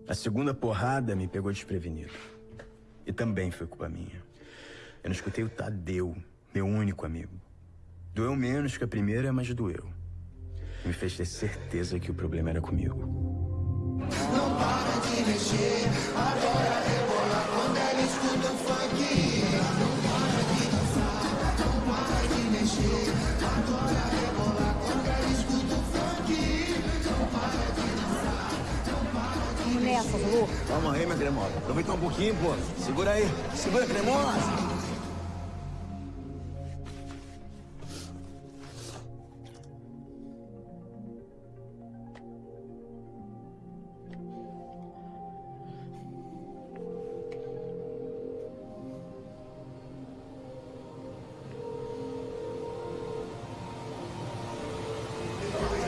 A segunda porrada me pegou desprevenido. Também foi culpa minha. Eu não escutei o Tadeu, meu único amigo. Doeu menos que a primeira, mas doeu. Me fez ter certeza que o problema era comigo.
Não para de mexer, adora rebolar
nessa, Lu.
Calma aí, minha cremosa. Aproveita um pouquinho, pô. Segura aí. Segura, cremosa.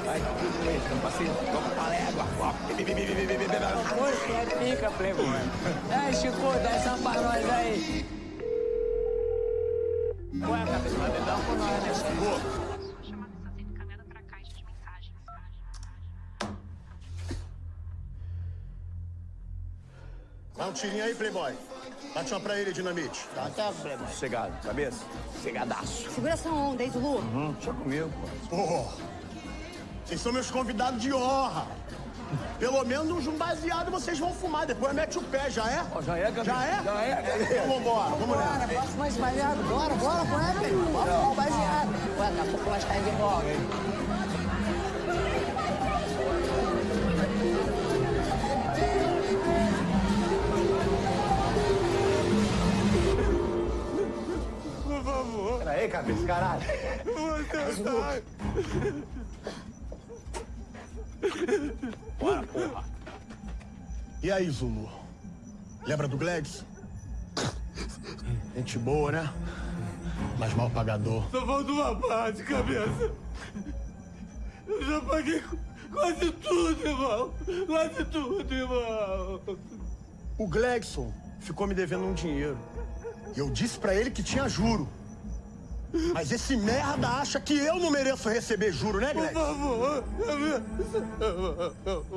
Vai, não passei, toca pra légua.
Você é pica, playboy. É, Chico, dá essa pra nós aí. Ué, cabeça, vai beber com nós, né, Chico?
Dá um tirinho aí, Playboy. Bate uma pra ele, dinamite. Tá, tá, Playboy. Sossegado, cabeça? Sossegadaço.
Segura essa onda, hein, Zulu?
Uhum, deixa comigo, pô. Pô, vocês são meus convidados de honra. Pelo menos um baseado vocês vão fumar, depois mete o pé, já é? já é,
cabeça.
Já é?
Já é, cabeça.
Então vambora, vamos
Bora,
nessa.
posso mais baseado? Bora, bora, bora. Bora, bora, baseado. Ué, daqui a pouco nós caímos de volta, hein?
Por favor. Peraí, cabeça, caralho. Bora, porra. E aí, Zulu? Lembra do Gladys? Gente boa, né? Mas mal pagador.
Só falta uma parte, cabeça. Eu já paguei qu- quase tudo, irmão. Quase tudo, irmão.
O Glegson ficou me devendo um dinheiro. E eu disse pra ele que tinha juro. Mas esse merda acha que eu não mereço receber juro, né,
Por
Glegson?
favor,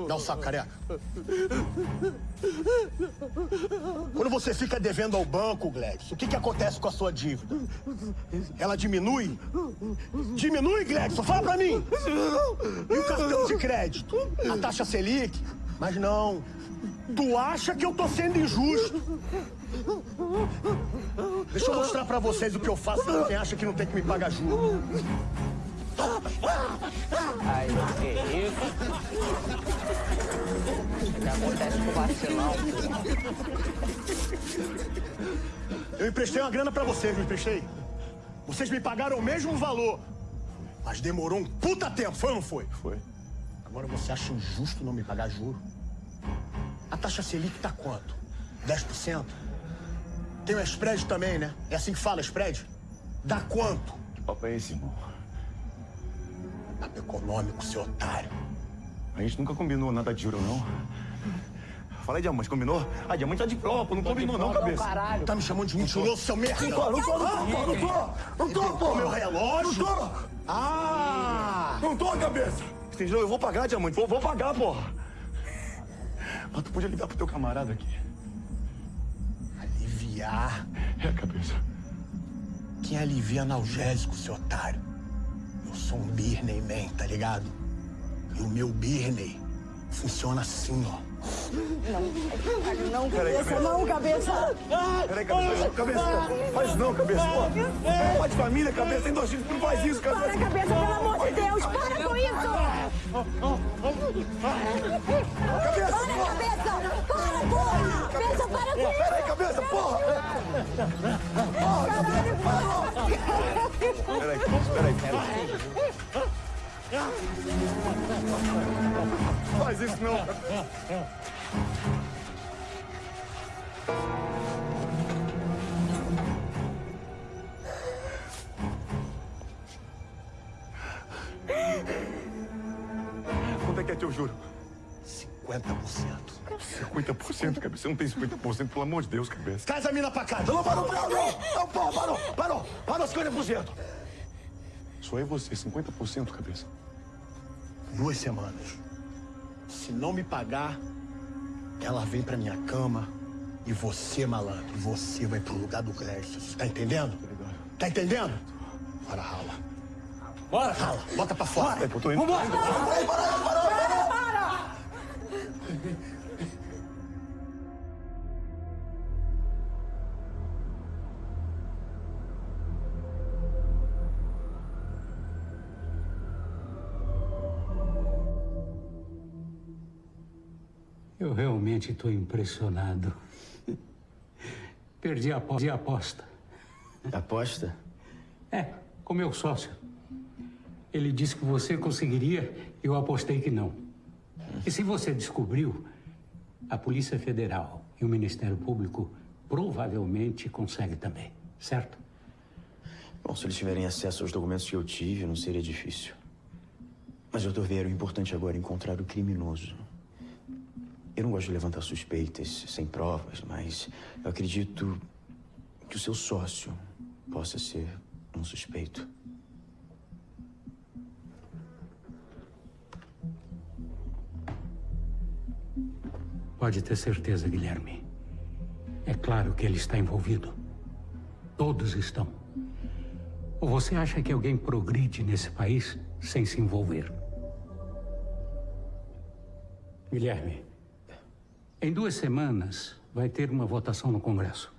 Dá um saco, careca. Quando você fica devendo ao banco, Gladys, o que, que acontece com a sua dívida? Ela diminui? Diminui, Gladson? Fala pra mim! E o cartão de crédito? A taxa Selic? Mas não. Tu acha que eu tô sendo injusto? Deixa eu mostrar pra vocês o que eu faço pra quem acha que não tem que me pagar juros.
Aí, que isso? O que acontece com o vacilão?
Eu emprestei uma grana pra vocês, não emprestei? Vocês me pagaram o mesmo valor. Mas demorou um puta tempo, foi ou não foi? Foi. Agora você acha injusto não me pagar juro? A taxa Selic tá quanto? 10%? Tem o spread também, né? É assim que fala, spread? Dá quanto?
Que papo é esse, irmão?
Papo econômico, seu otário.
A gente nunca combinou nada de juro, não. Fala aí, diamante, combinou? Ah, diamante tá de prova, não combinou não, cabeça.
Tá me chamando de mentiroso, seu merda?
Não tô, não tô, não tô, não tô, não tô, não tô, pô.
Meu relógio?
Não tô.
Ah!
Não tô, cabeça. Entendeu? Eu vou pagar, diamante, vou, vou pagar, porra. Mas tu podia ligar pro teu camarada aqui.
Aliviar?
É, cabeça.
Quem alivia analgésico, seu otário? Eu sou um Birney Man, tá ligado? E o meu Birney funciona assim, ó.
Não, não,
Peraí,
cabeça,
cabeça.
não, cabeça.
Peraí, cabeça, cabeça. Faz não, cabeça. Pô, Pai de família, cabeça, tem dois filhos, não faz isso, cabeça.
Para, cabeça, pelo amor de Deus, para com isso!
Cabeça!
Para, cabeça! Para, porra! Cabeça, para com isso!
Peraí, cabeça, porra! Porra, cabeça, parou!
Peraí, peraí, peraí. Faz isso não, é é teu juro?
50%.
50%, cabeça. Você não tem 50%, pelo amor de Deus, cabeça.
Traz a mina pra casa. Não, parou, parou, não. Não, porra, parou, parou. Parou 50%.
Só é você, 50%, cabeça.
Duas semanas. Se não me pagar, ela vem pra minha cama e você, malandro, você vai pro lugar do Cresces. Tá entendendo? Tá entendendo? Bora, rala. Bora, rala. Bota pra fora.
eu tô indo.
Vambora.
Peraí, parou, parou,
realmente estou impressionado. Perdi a perdi a aposta.
Aposta?
É, com meu sócio. Ele disse que você conseguiria, eu apostei que não. E se você descobriu, a Polícia Federal e o Ministério Público provavelmente conseguem também, certo?
Bom, se eles tiverem acesso aos documentos que eu tive, não seria difícil. Mas, doutor Vieira, o importante agora é encontrar o criminoso. Eu não gosto de levantar suspeitas sem provas, mas eu acredito que o seu sócio possa ser um suspeito.
Pode ter certeza, Guilherme. É claro que ele está envolvido. Todos estão. Ou você acha que alguém progride nesse país sem se envolver? Guilherme, em duas semanas vai ter uma votação no Congresso.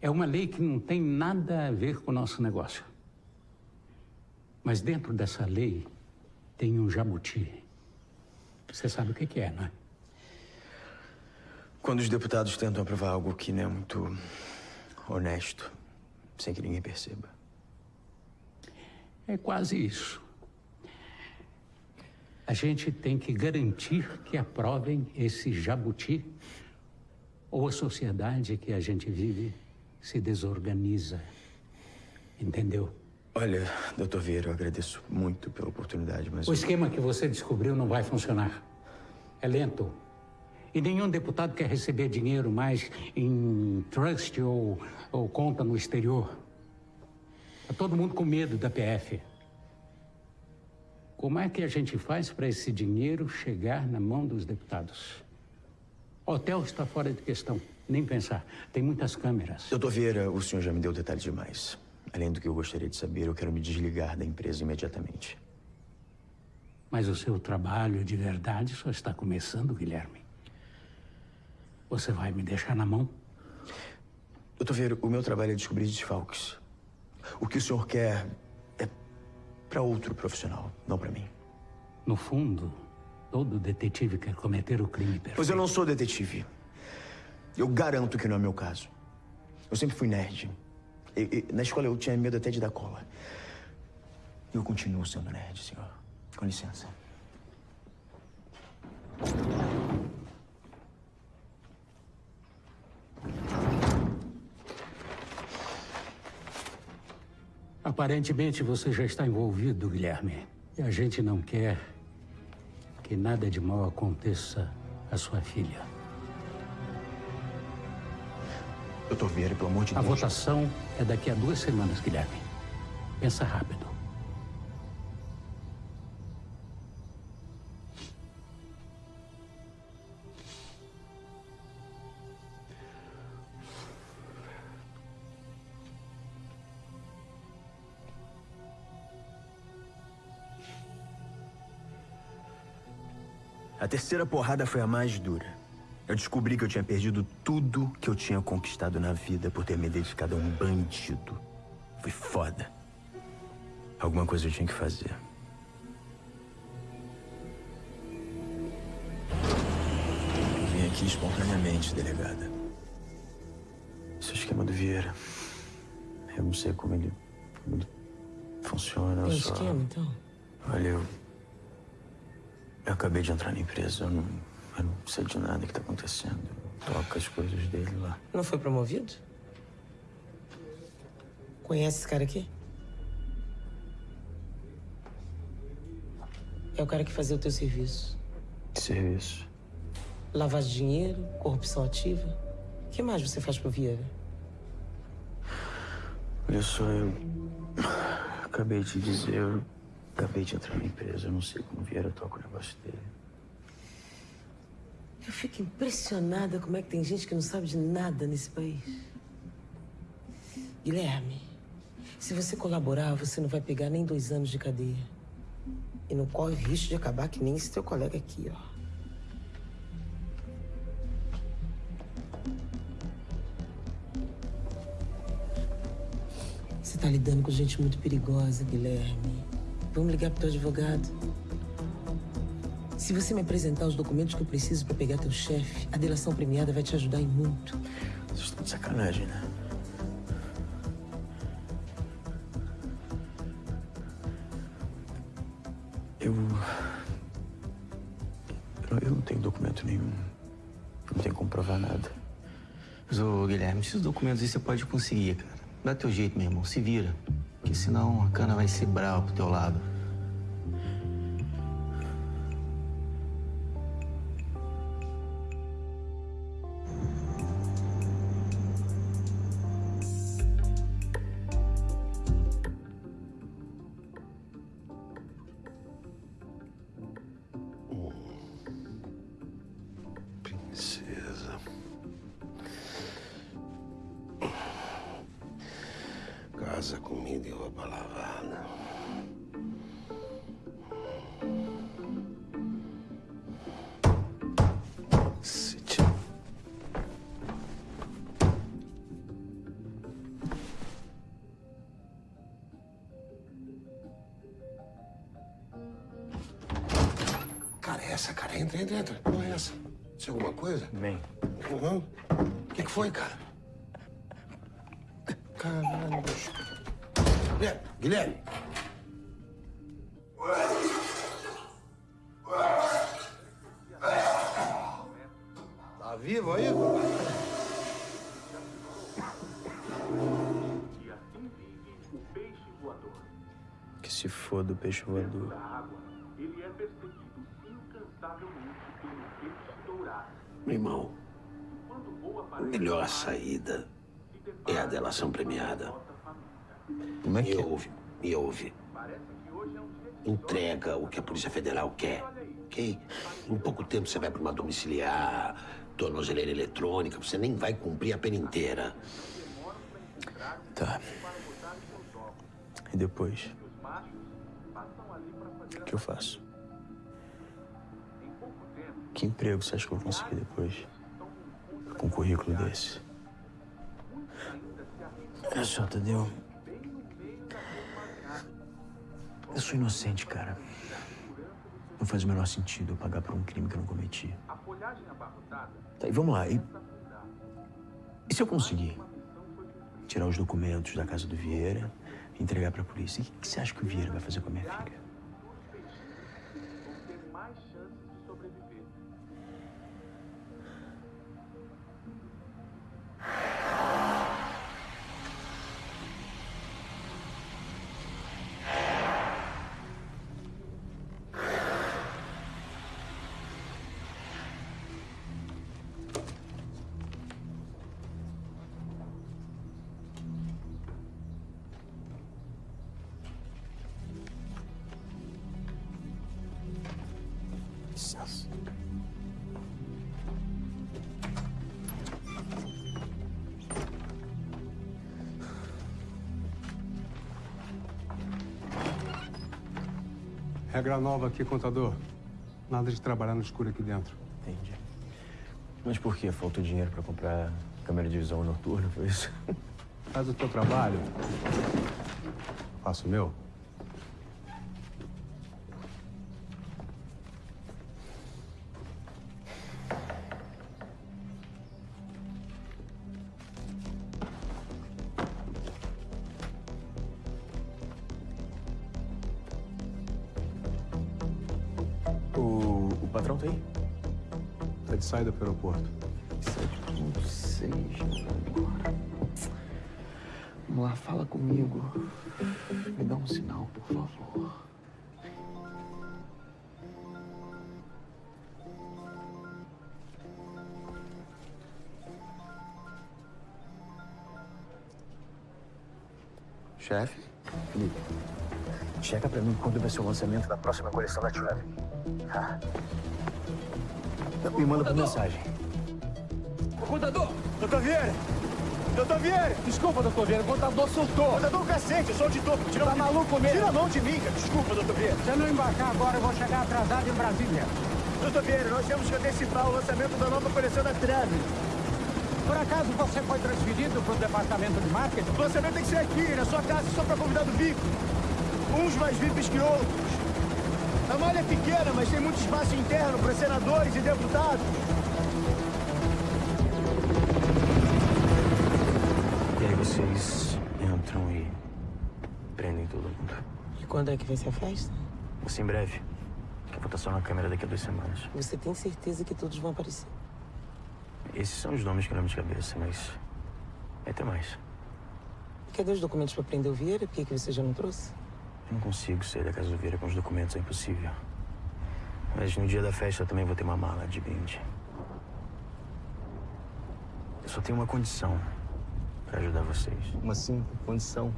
É uma lei que não tem nada a ver com o nosso negócio. Mas dentro dessa lei tem um jabuti. Você sabe o que é, não é?
Quando os deputados tentam aprovar algo que não é muito honesto, sem que ninguém perceba.
É quase isso. A gente tem que garantir que aprovem esse jabuti ou a sociedade que a gente vive se desorganiza. Entendeu?
Olha, doutor Vieira, eu agradeço muito pela oportunidade, mas.
O esquema que você descobriu não vai funcionar. É lento. E nenhum deputado quer receber dinheiro mais em trust ou, ou conta no exterior. Tá todo mundo com medo da PF. Como é que a gente faz para esse dinheiro chegar na mão dos deputados? Hotel está fora de questão. Nem pensar. Tem muitas câmeras.
Doutor Vieira, o senhor já me deu detalhes demais. Além do que eu gostaria de saber, eu quero me desligar da empresa imediatamente.
Mas o seu trabalho de verdade só está começando, Guilherme. Você vai me deixar na mão?
Doutor Vieira, o meu trabalho é descobrir desfalques. O que o senhor quer para outro profissional, não para mim.
No fundo, todo detetive quer cometer o crime perfeito.
Pois eu não sou detetive. Eu garanto que não é meu caso. Eu sempre fui nerd. E- e- na escola eu tinha medo até de dar cola. E eu continuo sendo nerd, senhor. Com licença.
Aparentemente você já está envolvido, Guilherme. E a gente não quer que nada de mal aconteça à sua filha.
Doutor Vieira, pelo amor de
A
Deus.
votação é daqui a duas semanas, Guilherme. Pensa rápido.
A terceira porrada foi a mais dura. Eu descobri que eu tinha perdido tudo que eu tinha conquistado na vida por ter me dedicado a um bandido. Foi foda. Alguma coisa eu tinha que fazer. Eu vim aqui espontaneamente, delegada. Esse é esquema do Vieira. Eu não sei como ele, como ele funciona.
Tem
só...
esquema, então?
Olha, eu eu acabei de entrar na empresa. Eu não, eu não sei de nada que tá acontecendo. Eu toco as coisas dele lá.
Não foi promovido? Conhece esse cara aqui? É o cara que fazia o teu serviço.
Que serviço?
Lavagem de dinheiro, corrupção ativa. O que mais você faz pro Vieira?
Olha só, eu. Acabei de dizer. Eu acabei de entrar na empresa. Eu não sei como Vieira toca o negócio dele.
Eu fico impressionada como é que tem gente que não sabe de nada nesse país. Guilherme, se você colaborar, você não vai pegar nem dois anos de cadeia. E não corre risco de acabar que nem esse teu colega aqui, ó. Você tá lidando com gente muito perigosa, Guilherme. Vamos ligar pro teu advogado. Se você me apresentar os documentos que eu preciso para pegar teu chefe, a delação premiada vai te ajudar em muito.
Vocês estão de sacanagem, né? Eu. Eu, eu não tenho documento nenhum. Não tenho como provar nada.
Mas, ô, Guilherme, esses documentos aí você pode conseguir, cara. Dá teu jeito, meu irmão. Se vira. Porque senão a cana vai ser brava pro teu lado.
Caralho, bicho. Guilherme, Guilherme. Tá vivo aí?
Que se foda o peixe voador.
Ele é perseguido incansavelmente pelo peixe dourado.
Meu irmão, a melhor saída é a delação premiada.
Como é que
Me ouve, me ouve. Entrega o que a Polícia Federal quer, ok? Em pouco tempo você vai para uma domiciliar, tornozeleira eletrônica, você nem vai cumprir a pena inteira.
Tá. E depois? O que eu faço? Que emprego você acha que eu vou conseguir depois? Com um currículo desse? Olha só, Tadeu. Eu sou inocente, cara. Não faz o menor sentido eu pagar por um crime que eu não cometi. Tá, e vamos lá. E, e se eu conseguir tirar os documentos da casa do Vieira e entregar pra polícia? O que, que você acha que o Vieira vai fazer com a minha filha?
Regra nova aqui, contador. Nada de trabalhar no escuro aqui dentro.
Entendi. Mas por quê? Faltou dinheiro pra comprar câmera de visão noturna, foi isso?
Faz o teu trabalho. Faço o meu.
De saída pro aeroporto.
7.6 agora. Vamos lá, fala comigo. Me dá um sinal, por favor.
Chefe? Felipe, checa pra mim quando vai ser o lançamento da próxima coleção da Travel. Ah. Me manda por mensagem.
Contador! Doutor Vieira! Doutor Vieira! Desculpa, doutor Vieira, o contador soltou. Contador, cacete, eu sou auditor. Tira tá maluco mesmo? Tira a mão de mim, cara. Desculpa, doutor Vieira.
Se eu não embarcar agora, eu vou chegar atrasado em Brasília.
Doutor Vieira, nós temos que antecipar o lançamento da nova coleção da Travel.
Por acaso você foi transferido para o departamento de marketing?
O lançamento tem que ser aqui, na sua casa, só para convidado VIP. Uns mais VIPs que outros. A malha é pequena, mas tem muito espaço interno para senadores e deputados.
E aí vocês entram e prendem todo mundo.
E quando é que vai ser a festa?
Vai ser em breve. Que eu vou estar só na câmera daqui a duas semanas.
Você tem certeza que todos vão aparecer?
Esses são os nomes que eu lembro de cabeça, mas... Vai ter mais.
Cadê os documentos para prender o Vieira? Por que, que você já não trouxe?
Eu não consigo sair da casa do Vieira com os documentos, é impossível. Mas no dia da festa eu também vou ter uma mala de brinde. Eu só tenho uma condição para ajudar vocês.
Uma sim, condição.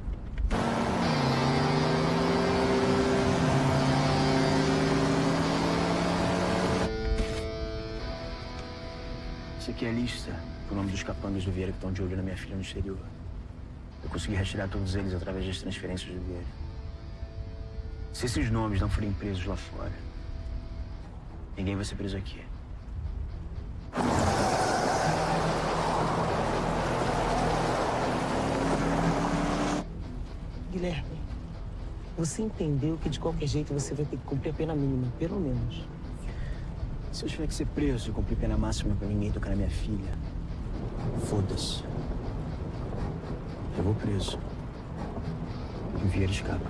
Isso aqui é a lista com o nome dos capangas do Vieira que estão de olho na minha filha no exterior. Eu consegui retirar todos eles através das transferências do Vieira. Se esses nomes não forem presos lá fora, ninguém vai ser preso aqui.
Guilherme, você entendeu que de qualquer jeito você vai ter que cumprir a pena mínima, pelo menos.
Se eu tiver que ser preso e cumprir pena máxima pra ninguém tocar na minha filha, foda-se. Eu vou preso. E o Vieira escapa.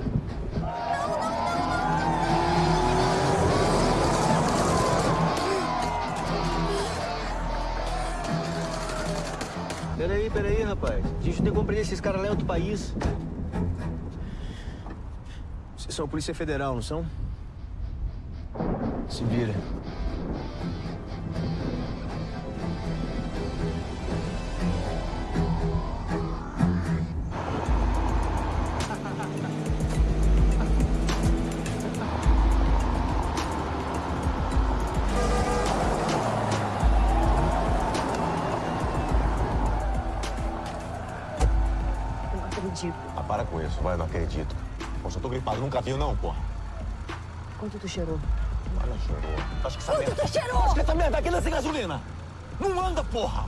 Peraí, peraí, rapaz. A gente não tem como prender esses caras lá em outro país.
Vocês são a Polícia Federal, não são? Se vira.
Acredito.
Pô, só tô gripado, nunca viu não, porra.
Quanto tu cheirou?
Olha, cheirou. Acho que essa
Quanto
merda...
tu cheirou?
Acho que essa merda aqui não é sem gasolina. Não anda, porra.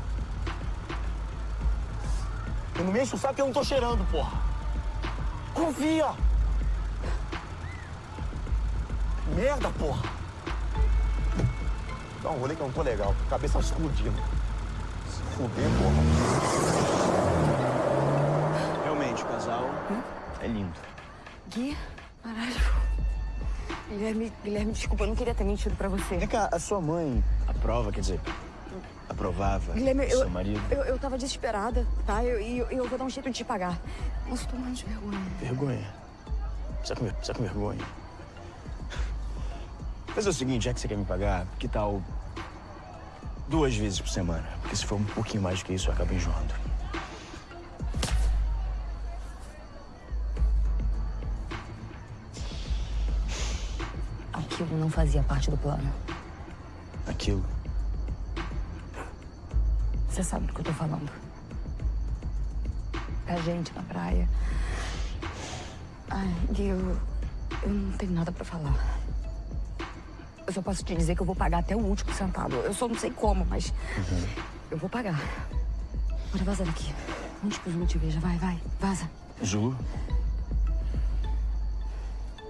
E não me enche o saco que eu não tô cheirando, porra. Confia. Merda, porra. Dá um rolê que eu não tô legal. Cabeça explodindo. Se fuder, porra.
É lindo.
Gui, caralho. Guilherme, Guilherme, desculpa, eu não queria ter mentido pra você.
Vem cá, a sua mãe aprova, quer dizer, aprovava
Guilherme,
o
eu,
seu marido?
eu, eu tava desesperada, tá? E eu, eu, eu vou dar um jeito de te pagar. Nossa, eu tô morrendo de vergonha.
Vergonha? Precisa com, precisa com vergonha. Mas é o seguinte, já que você quer me pagar, que tal duas vezes por semana? Porque se for um pouquinho mais do que isso, eu acabo enjoando.
Aquilo não fazia parte do plano.
Aquilo.
Você sabe do que eu tô falando. A gente na praia. Ai, Gui, eu, eu não tenho nada pra falar. Eu só posso te dizer que eu vou pagar até o último centavo. Eu só não sei como, mas eu vou pagar. Bora vaza daqui. Antes que o Zulu te veja. Vai, vai, vaza.
Zulu?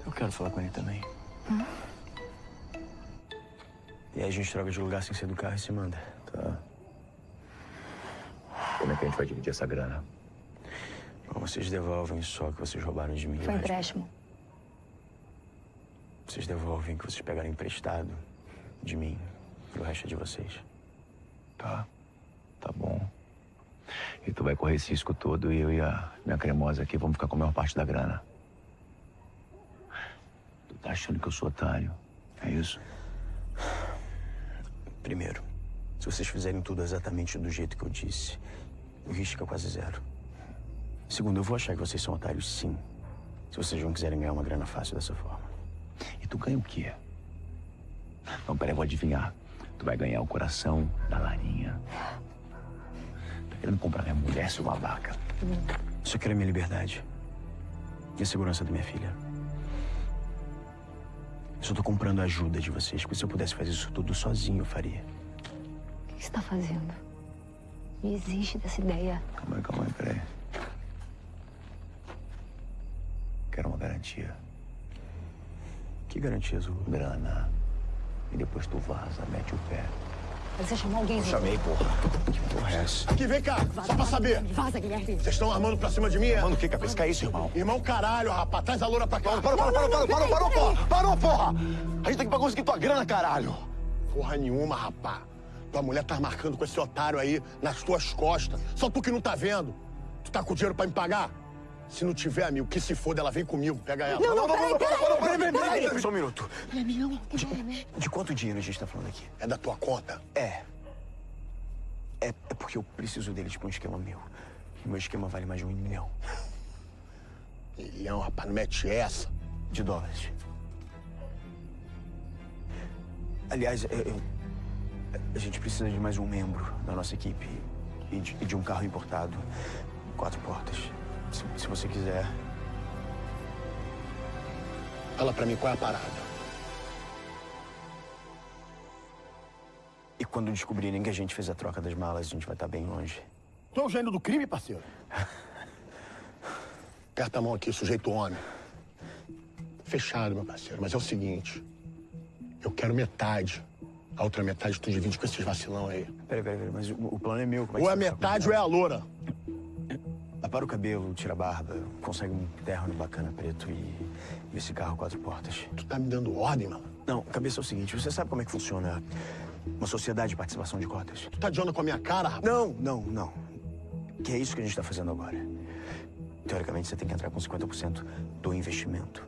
Eu quero falar com ele também.
Hum?
E aí a gente troca de lugar sem ser do carro e se manda.
Tá. Como é que a gente vai dividir essa grana?
Bom, vocês devolvem só que vocês roubaram de mim.
Foi
o resto
empréstimo.
Vocês devolvem o que vocês pegaram emprestado. de mim. E o resto é de vocês.
Tá. Tá bom. E tu vai correr esse risco todo e eu e a minha cremosa aqui vamos ficar com a maior parte da grana. Tu tá achando que eu sou otário? É isso?
Primeiro, se vocês fizerem tudo exatamente do jeito que eu disse, o risco é quase zero. Segundo, eu vou achar que vocês são otários sim. Se vocês não quiserem ganhar uma grana fácil dessa forma.
E tu ganha o quê? Não, peraí, eu vou adivinhar. Tu vai ganhar o coração da Larinha. Tá querendo comprar minha mulher, seu babaca?
Só quero a minha liberdade. E a segurança da minha filha. Eu só tô comprando a ajuda de vocês, porque se eu pudesse fazer isso tudo sozinho, eu faria.
O que você tá fazendo? Me existe dessa ideia.
Calma aí, calma aí, peraí. Quero uma garantia.
Que garantia, Zulu?
Grana. E depois tu vaza, mete o pé.
Mas você chamou alguém,
Eu
Zulu?
chamei, porra. Que porra é essa?
Aqui, vem cá, só pra saber.
Vaza, Guilherme.
Vocês estão armando pra cima de mim?
Mano, o que, cabeça? Que é isso, irmão?
Irmão, caralho, rapaz. Traz a loura pra cá.
Parou, parou, parou, parou, parou, parou, porra! Parou, porra! A gente tá aqui pra conseguir tua grana, caralho!
Porra nenhuma, rapá. Tua mulher tá marcando com esse otário aí nas tuas costas. Só tu que não tá vendo. Tu tá com dinheiro pra me pagar? Se não tiver, amigo, que se foda, ela vem comigo. Pega ela.
Não, não,
parou,
peraí,
peraí,
peraí.
peraí.
Só um minuto.
É é?
De quanto dinheiro a gente tá falando aqui?
É da tua conta?
É. É, é porque eu preciso deles pra um esquema meu. Meu esquema vale mais de um milhão.
Milhão, rapaz, não mete essa.
De dólares. Aliás, eu- eu- a gente precisa de mais um membro da nossa equipe. E de, e de um carro importado. Quatro portas. Se, se você quiser.
Fala pra mim qual é a parada.
E quando descobrirem que a gente fez a troca das malas, a gente vai estar bem longe.
Tu é o gênio do crime, parceiro? Aperta a mão aqui, sujeito homem. Fechado, meu parceiro, mas é o seguinte. Eu quero metade. A outra metade tu divide com esses vacilão aí.
Peraí, peraí, peraí, mas o, o plano é meu. Como é
Ou é metade ou é a loura.
Apara o cabelo, tira a barba, consegue um terno bacana preto e, e esse carro quatro portas.
Tu tá me dando ordem, mano?
Não, cabeça é o seguinte, você sabe como é que funciona uma sociedade de participação de cotas?
Tu tá de onda com a minha cara, rapaz?
Não, não, não. Que é isso que a gente tá fazendo agora. Teoricamente, você tem que entrar com 50% do investimento.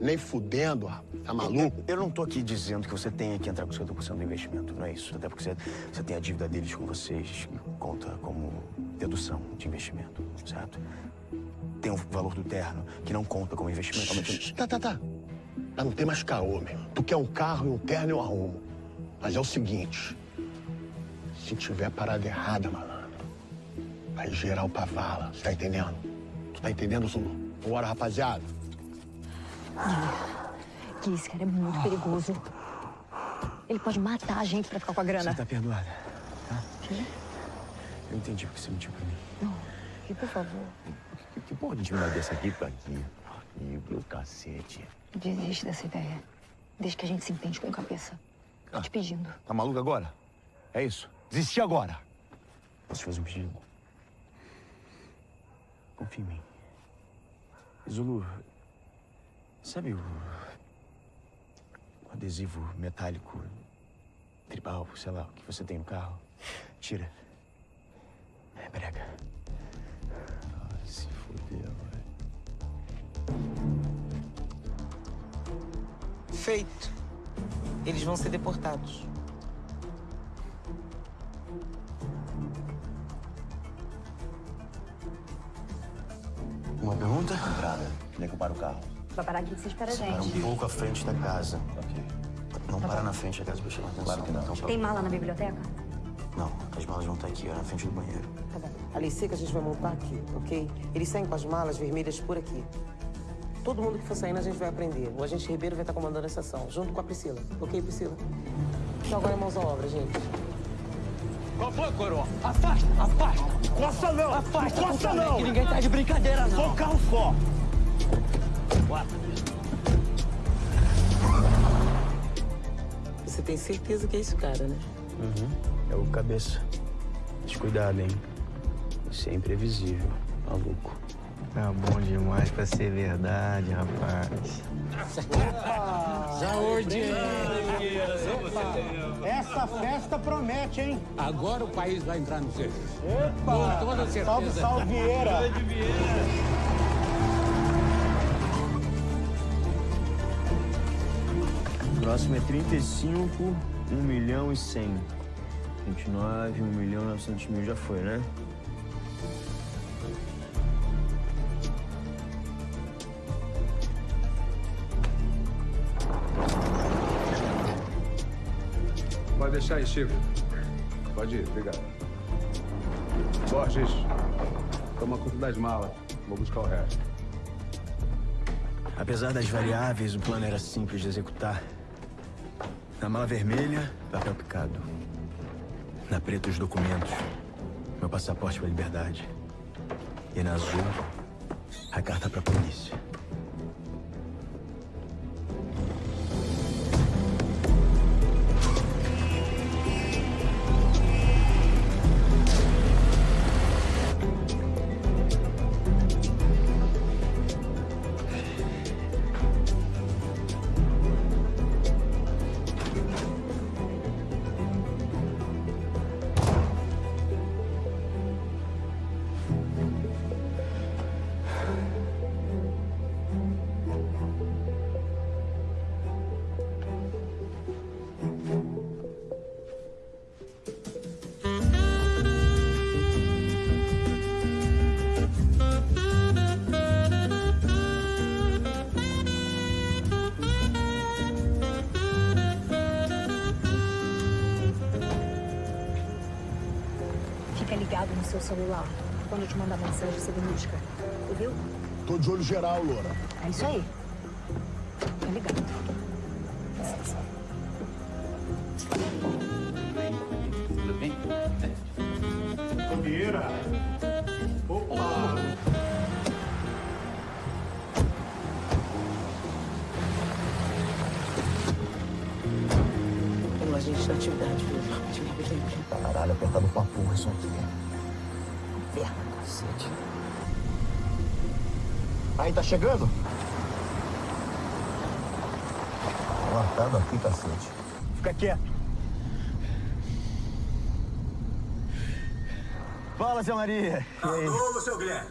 Nem fudendo, rapaz. Tá maluco?
Eu, eu não tô aqui dizendo que você tenha que entrar com 50% do investimento, não é isso. Até porque você, você tem a dívida deles com vocês, que conta como dedução de investimento, certo? Tem o valor do terno, que não conta como investimento. mas tem-
Tá, tá, tá. Não ter mais caô, meu. Tu quer um carro e um terno eu arrumo. Mas é o seguinte. Se tiver parada errada, malandro, vai geral pra vala. Você tá entendendo? Tu tá entendendo, Zulu? Bora, rapaziada.
Que esse cara é muito perigoso. Ele pode matar a gente pra ficar com a grana.
Você tá perdoada, tá? Eu entendi porque você mentiu pra mim.
Não, e por favor,
Que, que porra de intimidade dessa aqui pra aqui? E o cacete.
desiste dessa ideia. Desde que a gente se entende com cabeça. Tô te pedindo.
Tá maluco agora? É isso? Desistir agora.
Posso te fazer um pedido? Confia em mim. Zulu, sabe o, o adesivo metálico, tribal, sei lá, o que você tem no carro? Tira. É brega.
Ai, se fodeu,
Feito. Eles vão ser deportados.
Uma pergunta?
Entrada. Onde é que eu paro o carro?
Vai parar aqui que você espera a
Para um
gente.
pouco à frente da casa. Não para na frente da casa pra chamar atenção.
Claro que não.
Então,
Tem mala na biblioteca?
Não, as malas vão estar aqui, ó, na frente do banheiro.
Tá bom. A lei seca a gente vai montar aqui, ok? Eles saem com as malas vermelhas por aqui. Todo mundo que for saindo a gente vai aprender. O agente Ribeiro vai estar comandando a sessão, junto com a Priscila. Ok, Priscila? Então agora é mãos à obra, gente.
Qual foi, coroa? Afasta, afasta.
Costa não!
Afasta,
Costa não!
Que ninguém tá de brincadeira, não.
Só um carro
Você tem certeza que é esse cara, né?
Uhum. É o cabeça. Mas cuidado, hein? Você é imprevisível, maluco.
Tá bom demais pra ser verdade, rapaz.
Saúde!
Essa festa promete, hein?
Agora o país vai entrar no serviço.
Epa!
Com toda certeza.
Salve, salve, Vieira!
Próximo é 35, 1 milhão e 100. 29, 1 milhão e 900 mil já foi, né?
Pode deixar aí, Chico. Pode ir, obrigado. Borges, toma conta das malas. Vou buscar o resto.
Apesar das variáveis, o plano era simples de executar. Na mala vermelha, papel picado. Na preta, os documentos. Meu passaporte pra liberdade. E na azul, a carta pra polícia.
É isso aí. Fica ligado.
Tudo bem?
Vieira! Opa!
O agente da atividade, filho.
Caralho, apertado pra porra isso aqui.
Inferno, cacete.
Aí, tá chegando? Marcado aqui, cacete.
Fica quieto.
Fala, seu Maria.
Alô, seu Guilherme.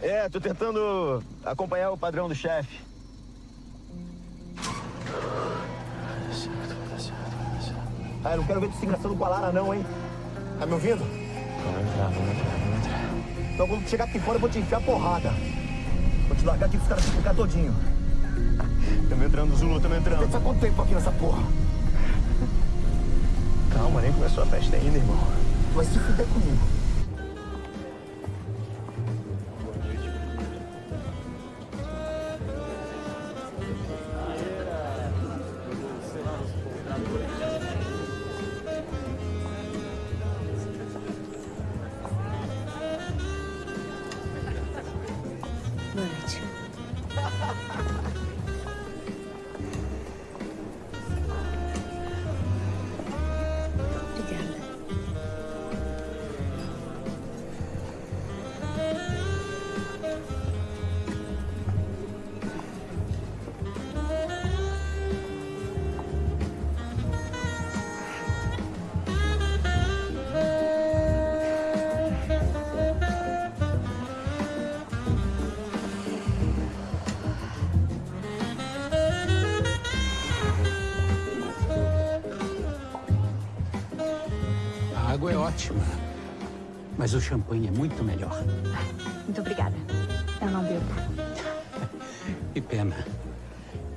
É, tô tentando acompanhar o padrão do chefe. Ah, eu não quero ver tu se engraçando com a Lara, não, hein? Tá me ouvindo?
Vamos entrar, vamos entrar, vamos entrar.
Então, quando chegar aqui fora, eu vou te enfiar porrada. Vou te largar aqui pros caras se ficar todinho. Tamo entrando, Zulu, tamo entrando. Tá quanto tempo aqui nessa porra?
Calma, nem começou a festa ainda, irmão.
Vai se fuder comigo.
Mas o champanhe é muito melhor.
Muito obrigada. Eu não bebo.
Que pena.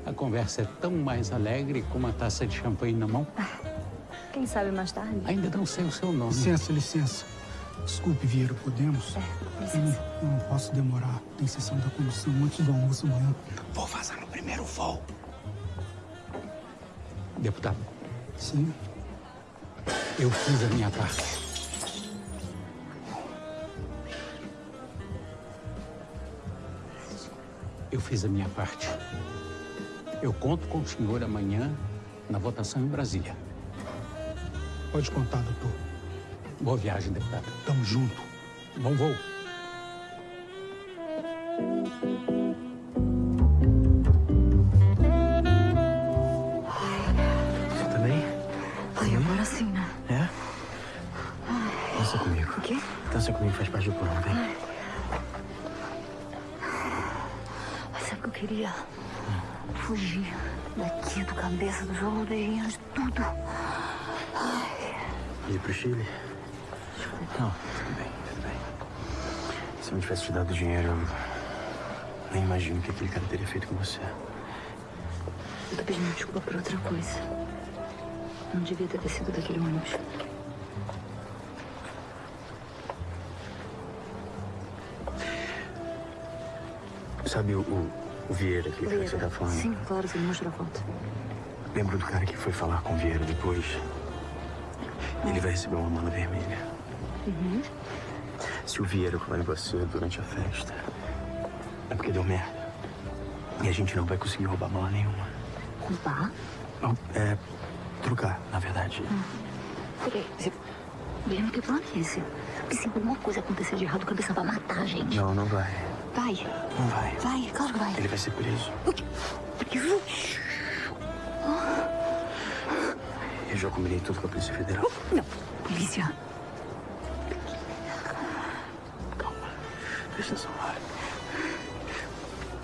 A conversa é tão mais alegre com uma taça de champanhe na mão.
Quem sabe mais tarde?
Ainda não sei o seu nome.
Licença, licença. Desculpe, Vieira, podemos?
licença.
Eu não posso demorar. Tem sessão da comissão antes do almoço amanhã. Vou vazar no primeiro voo.
Deputado,
Sim.
eu fiz a minha parte. Fiz a minha parte. Eu conto com o senhor amanhã na votação em Brasília.
Pode contar, doutor.
Boa viagem, deputado.
Tamo junto.
Bom voo.
Queria? Fugir daqui, do cabeça, dos aldeinhos, de tudo. Ai,
Ir pro Chile? Não, tudo bem, tudo bem. Se eu não tivesse te dado dinheiro, eu nem imagino o que aquele cara teria feito com você.
eu tô pedindo desculpa por outra coisa. Não devia ter descido daquele ônibus.
Sabe o, o, Vieira, que você tá falando?
Sim, claro, você me mostrou a foto.
Lembra do cara que foi falar com o Vieira depois? Ele vai receber uma mala vermelha.
Uhum.
Se o Vieira falar em você durante a festa, é porque deu merda. E a gente não vai conseguir roubar mala nenhuma.
Roubar?
Não, é. trocar, na verdade.
Peraí, você... Guilherme, que plano é esse? Porque se alguma coisa acontecer de errado, o cabeça vai matar a gente.
Não, não vai.
Vai.
Não vai.
Vai, claro que vai.
Ele vai ser preso.
Preso?
Eu já combinei tudo com a Polícia Federal.
Não, polícia.
Presta atenção, Lara.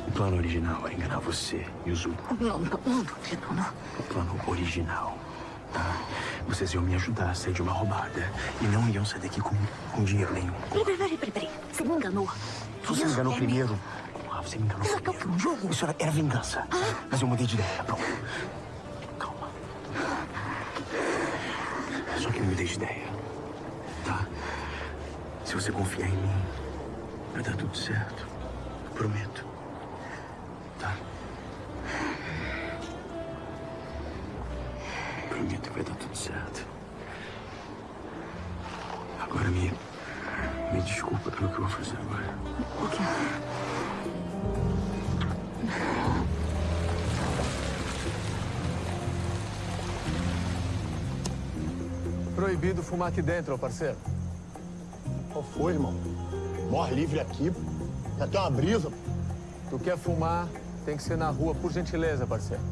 O plano original era enganar você e o Zul.
Não, não, não, não, não.
O plano original, tá? Vocês iam me ajudar a sair de uma roubada. E não iam sair daqui com, com dinheiro nenhum.
Peraí, peraí, peraí. Você me enganou.
Você me enganou primeiro. Ah, você me enganou primeiro.
jogo.
Isso era, era vingança. Mas eu mudei de ideia. Pronto. Calma. Só que eu mudei de ideia. Tá? Se você confiar em mim, vai dar tudo certo. Prometo.
Fumar aqui dentro, ô parceiro.
Qual foi, irmão? Morre livre aqui. Já tem uma brisa.
Tu quer fumar, tem que ser na rua, por gentileza, parceiro.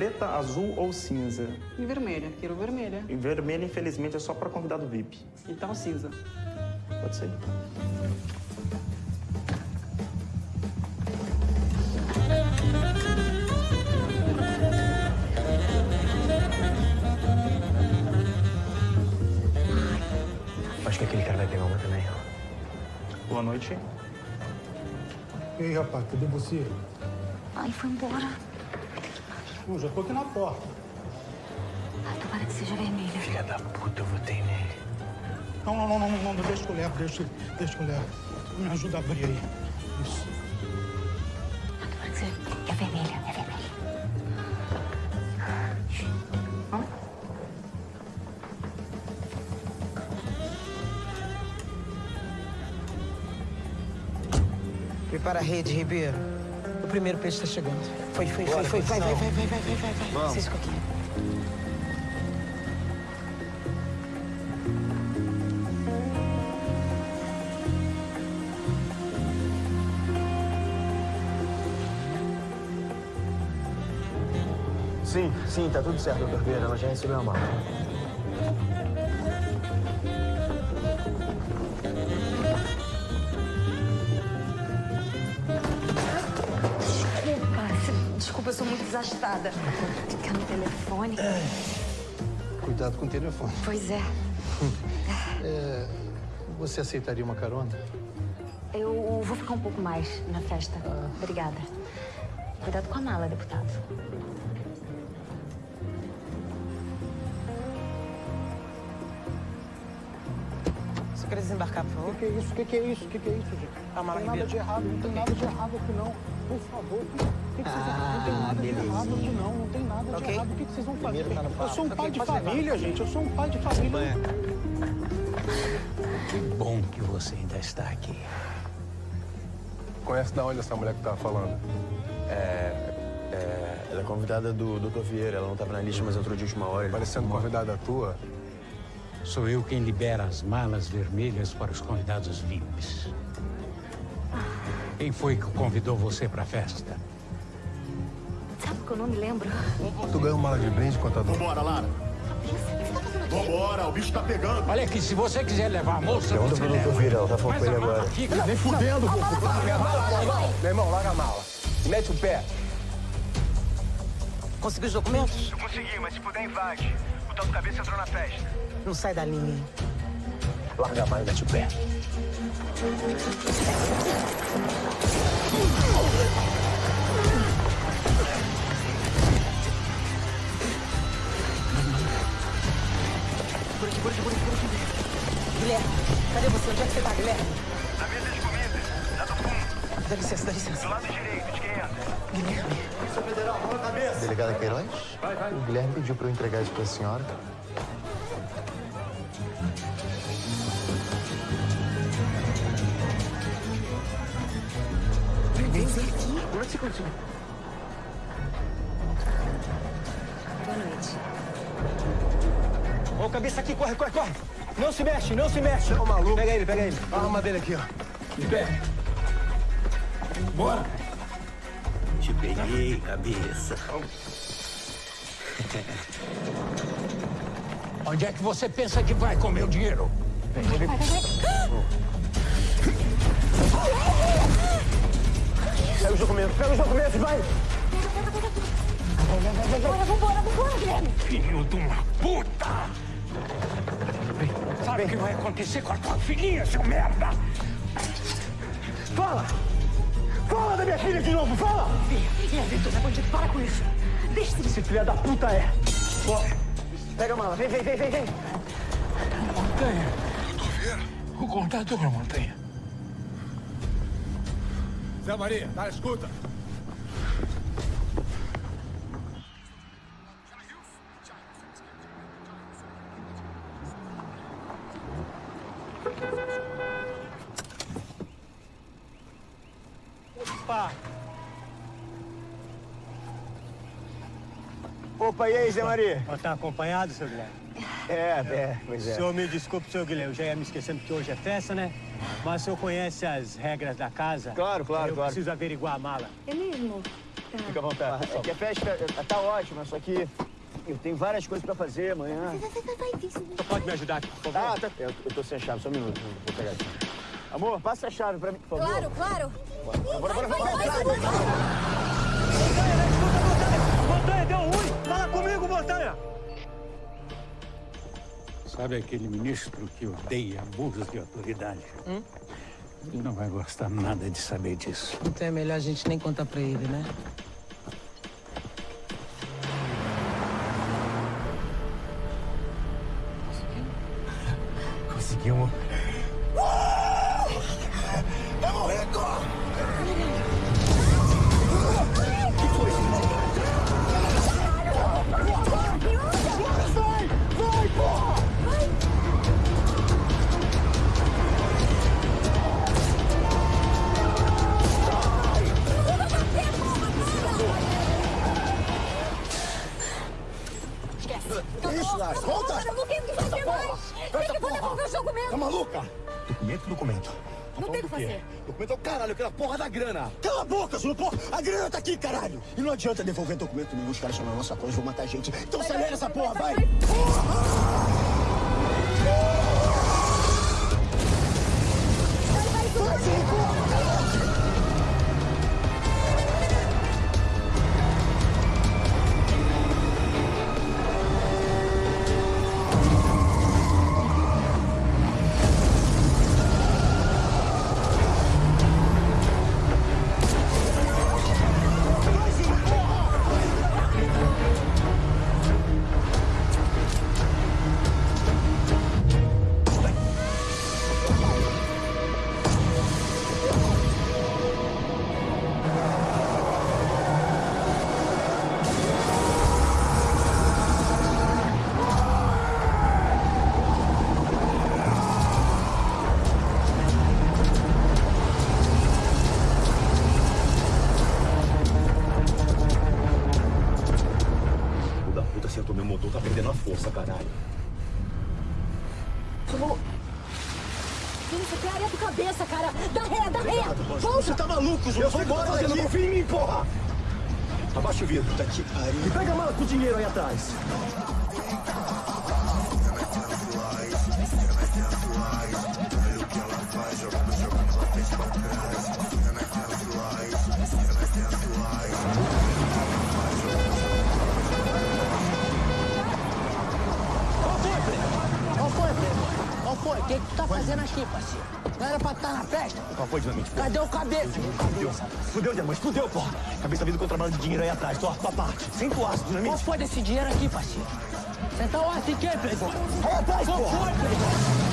Preta, azul ou cinza?
E vermelha, quero vermelha.
E vermelho, infelizmente, é só para convidado VIP.
Então cinza.
Pode ser.
Acho que aquele cara vai pegar uma também.
Boa noite.
E aí, rapaz, cadê você?
Ai, foi embora.
Eu já tô aqui na porta.
Ai, tomara que seja vermelha.
Filha da puta, eu votei nele.
Não, não, não, não, não, não, deixa que eu levo, deixa, deixa que eu levo. Me ajuda a abrir aí. Isso.
Tomara que seja... É vermelha, é vermelha.
Prepara a rede, Ribeiro. O primeiro peixe está chegando. Foi, foi, foi, foi. Vai, vai, vai, vai, vai, vai, vai. Ficam aqui.
Sim, sim, tá tudo certo, doutor Vieira. Ela já recebeu a mala.
Ficar no telefone.
Cuidado com o telefone.
Pois é.
É, você aceitaria uma carona?
Eu vou ficar um pouco mais na festa. Obrigada. Cuidado com a mala, deputado.
Você quer desembarcar, por favor?
O que, que é isso? O que, que é isso? O que, que é isso, gente?
A mala,
não tem nada de errado, não tem nada de errado aqui, não. Por favor, que, vocês Não tem nada de errado aqui, não. Não tem nada de errado. O que, que vocês vão fazer?
Tá no
eu sou um pai de
pode levar.
família, gente. Eu sou um pai de família.
Que bom que você ainda está aqui.
Conhece da onde essa mulher que tava falando?
É, é, ela é convidada do Dr. Vieira. Ela não estava na lista, mas entrou de última hora.
Parecendo convidada tua.
Sou eu quem libera as malas vermelhas para os convidados VIPs. Quem foi que convidou você para a festa?
Que eu não me lembro?
Tu ganhou mala de brinde, contador?
Vambora, Lara. Vambora, o bicho tá pegando.
Olha aqui, se você quiser levar a moça,
Pergunta
você
pro
leva.
Vieira, ela tá falando com ele agora.
fica-
Nem fudendo, pô. Larga a mala, meu irmão. Meu irmão, larga a mala. Mete o pé.
Conseguiu os documentos?
Eu consegui, mas se puder, invade. O tal do cabeça entrou na festa.
Não sai da linha. hein?
Larga a mala e mete o pé.
Aqui, aqui, por aqui, por aqui. Guilherme, cadê você? Onde é que você tá, Guilherme?
Na mesa de comida, lá do fundo.
Dá licença, dá licença.
Do lado direito, de quem entra.
Guilherme.
Polícia Federal, mão na cabeça. Delegada Queiroz? O Guilherme pediu pra eu entregar isso pra senhora.
Vem, vem, vem. Como é que você conseguiu?
Boa noite.
Ô, cabeça aqui, corre, corre, corre. Não se mexe, não se mexe.
Ô, maluco.
Pega ele, pega ele.
A arma dele aqui, ó. De pé. Bora.
Te peguei, cabeça.
Onde é que você pensa que vai com meu dinheiro?
Pega os documentos, pega os documentos, vai.
Vambora, vambora, vambora, Guilherme.
Filho de uma puta! Sabe o que vai acontecer com a tua filhinha, seu merda?
Fala! Fala da minha filha de novo, fala!
Ih, Vitor, é bandido, para com isso. Deixa esse
Esse filho da puta é. Ó, pega a mala, vem, vem, vem, vem, vem.
Montanha. O contador, Montanha.
Zé Maria, tá, escuta.
Opa! Opa, e aí, Zé Maria?
Tá acompanhado, seu Guilherme?
É, é, pois é.
O senhor me desculpe, seu Guilherme, eu já ia me esquecendo que hoje é festa, né? Mas o senhor conhece as regras da casa?
Claro, claro,
eu
claro.
preciso averiguar a mala.
É mesmo?
Fica à vontade. É que a festa tá ótima, só que eu tenho várias coisas pra fazer amanhã.
Você pode me ajudar aqui, por favor?
Ah, tá. Eu, eu tô sem a chave, só um minuto. Vou pegar aqui. Amor, passa a chave pra mim, por favor.
Claro, claro.
Bora, bora, bora, bora.
Montanha, deu ruim! Fala comigo, Montanha!
Sabe aquele ministro que odeia abusos de autoridade?
Hum?
Ele não vai gostar nada de saber disso.
Então é melhor a gente nem contar pra ele, né?
Conseguimos.
Conseguimos.
Tá maluca? Documento, documento.
Não tem o que fazer.
Documento é o caralho, aquela porra da grana. Cala a boca, porra. A grana tá aqui, caralho. E não adianta devolver documento nenhum. Os caras chamam a nossa coisa, vão matar a gente. Então acelera essa porra, vai. Vai, meu motor, tá perdendo a força, caralho.
Zulu. Isso aqui é areia do cabeça, cara. Dá ré, dá ré. Volta.
Você tá maluco, Zulu?
Eu tô
embora daqui.
confia
em mim, porra! Abaixa o vidro, tá aqui, pariu. E pega a mala com o dinheiro aí atrás.
Foi? O que que tu tá fazendo aqui, parceiro? Não era pra estar na festa?
Qual foi, dinamite?
Cadê o cabelo?
Fudeu, fudeu, diamante, fudeu, porra. Cabeça vindo contrabando de dinheiro aí atrás, tua, tua parte. Sem tu aço, dinamite.
Qual foi desse dinheiro aqui, parceiro? Você tá o aço em quem, Fred?
Aí atrás,
Qual
porra.
Qual foi,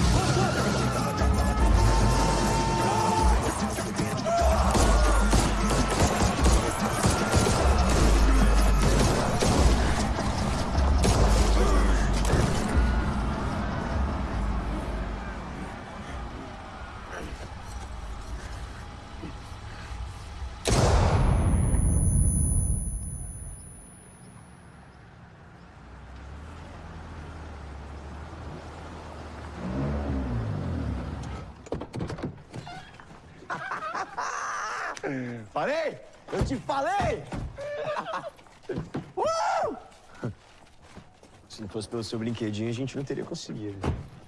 pelo seu brinquedinho, a gente não teria conseguido.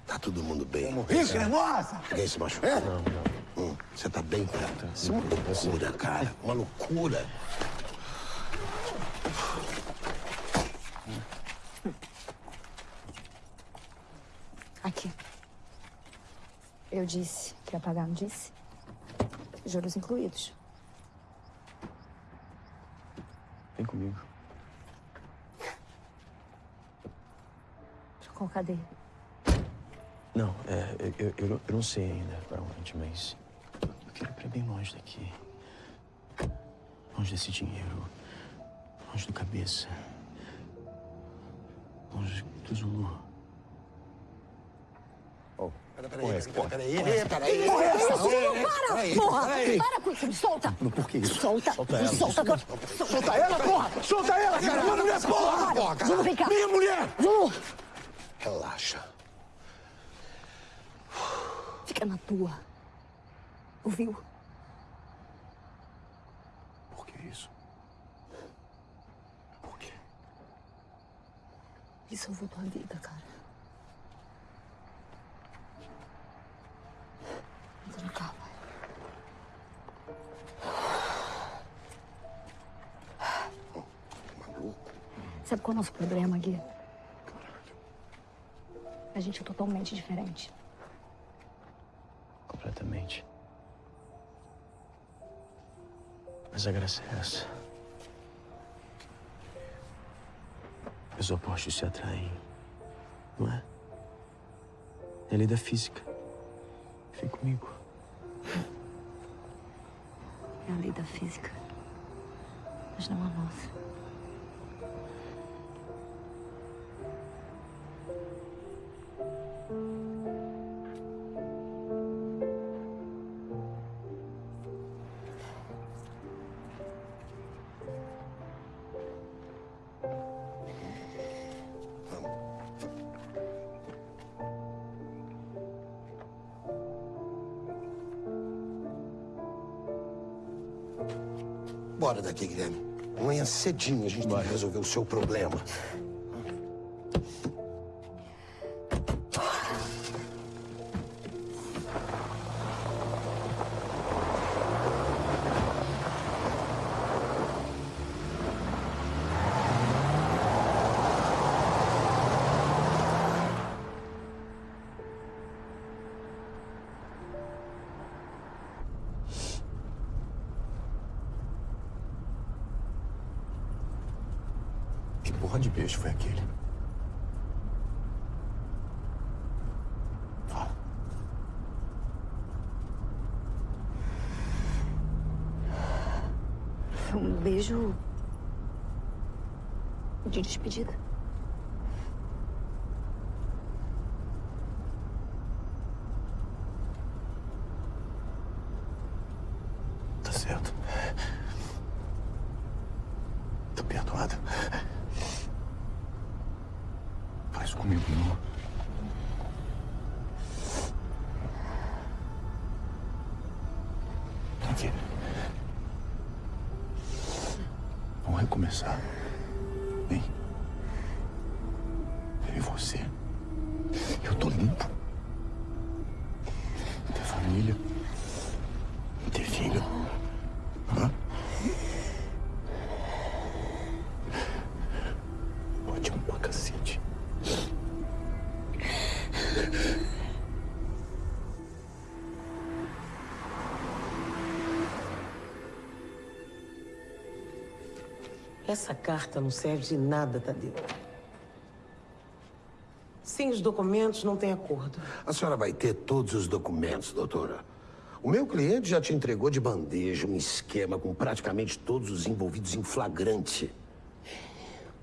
Tá todo mundo bem.
Isso, cremosa!
Alguém se machucou? Não, não. Você tá bem, cara? Isso é uma loucura, cara. Uma loucura.
Aqui. Eu disse que ia pagar, não disse? Juros incluídos.
Vem comigo.
Qual cadeia?
Não, é, eu, eu, eu não- sei ainda pra onde, mas eu quero ir pra bem longe daqui. Longe desse dinheiro. Longe do cabeça. Longe do Zulu.
Peraí, peraí, peraí.
Zulu, para!
Peraí,
Porra!
peraí.
Para com isso, me solta!
Por que isso?
Solta!
Solta
me
ela.
solta!
Solta ela, porra! Solta ela, cara! Minha mulher, porra! Minha mulher!
Zulu!
Relaxa.
Fica na tua. Ouviu?
Por que isso? Por quê?
Ele salvou tua vida, cara. Entra no carro, vai. Sabe qual é o nosso problema, Gui? A gente é totalmente diferente.
Completamente. Mas a graça é essa. Os opostos se atraem. Não é? É a lei da física.
Vem comigo.
É a lei da física. Mas não a nossa.
Bora daqui, Guilherme. Amanhã cedinho a gente vai resolver o seu problema.
De
despedida.
Essa carta não serve de nada, Tadeu. Sem os documentos, não tem acordo.
A senhora vai ter todos os documentos, doutora. O meu cliente já te entregou de bandeja um esquema com praticamente todos os envolvidos em flagrante.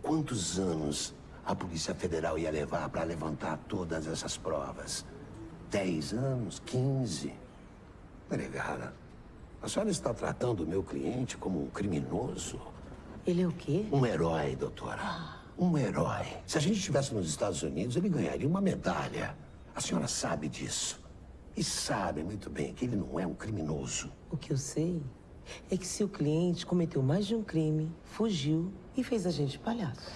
Quantos anos a Polícia Federal ia levar para levantar todas essas provas? Dez anos? Quinze? Delegada, a senhora está tratando o meu cliente como um criminoso?
Ele é o quê?
Um herói, doutora. Um herói. Se a gente estivesse nos Estados Unidos, ele ganharia uma medalha. A senhora sabe disso. E sabe muito bem que ele não é um criminoso.
O que eu sei é que seu cliente cometeu mais de um crime, fugiu e fez a gente palhaço.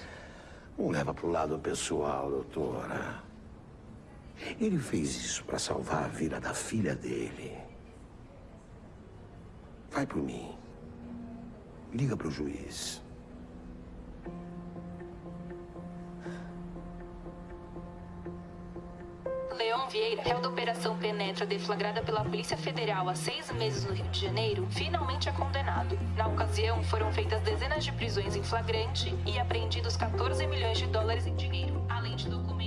Não leva pro lado pessoal, doutora. Ele fez isso para salvar a vida da filha dele. Vai por mim. Liga pro juiz.
Leon Vieira, réu da Operação Penetra deflagrada pela Polícia Federal há seis meses no Rio de Janeiro, finalmente é condenado. Na ocasião, foram feitas dezenas de prisões em flagrante e apreendidos 14 milhões de dólares em dinheiro, além de documentos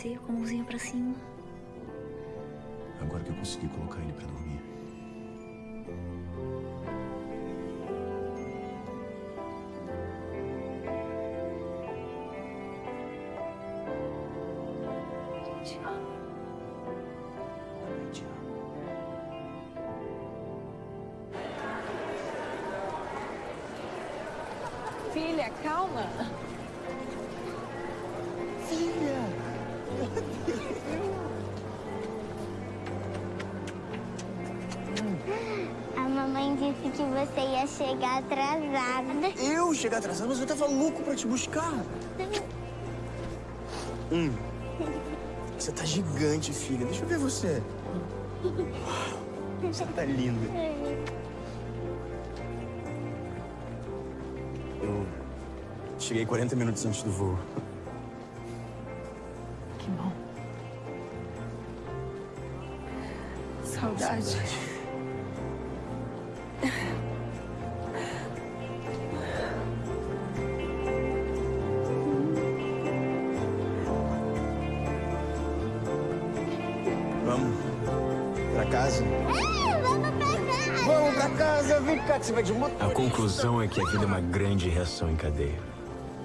você com a mãozinha pra cima.
Agora que eu consegui colocar ele pra dormir.
Filha, calma.
Você ia chegar atrasada.
Eu chegar atrasado, mas eu tava louco pra te buscar. Hum. Você tá gigante, filha. Deixa eu ver você. Você tá linda. Eu cheguei 40 minutos antes do voo.
A conclusão é que a vida é uma grande reação em cadeia.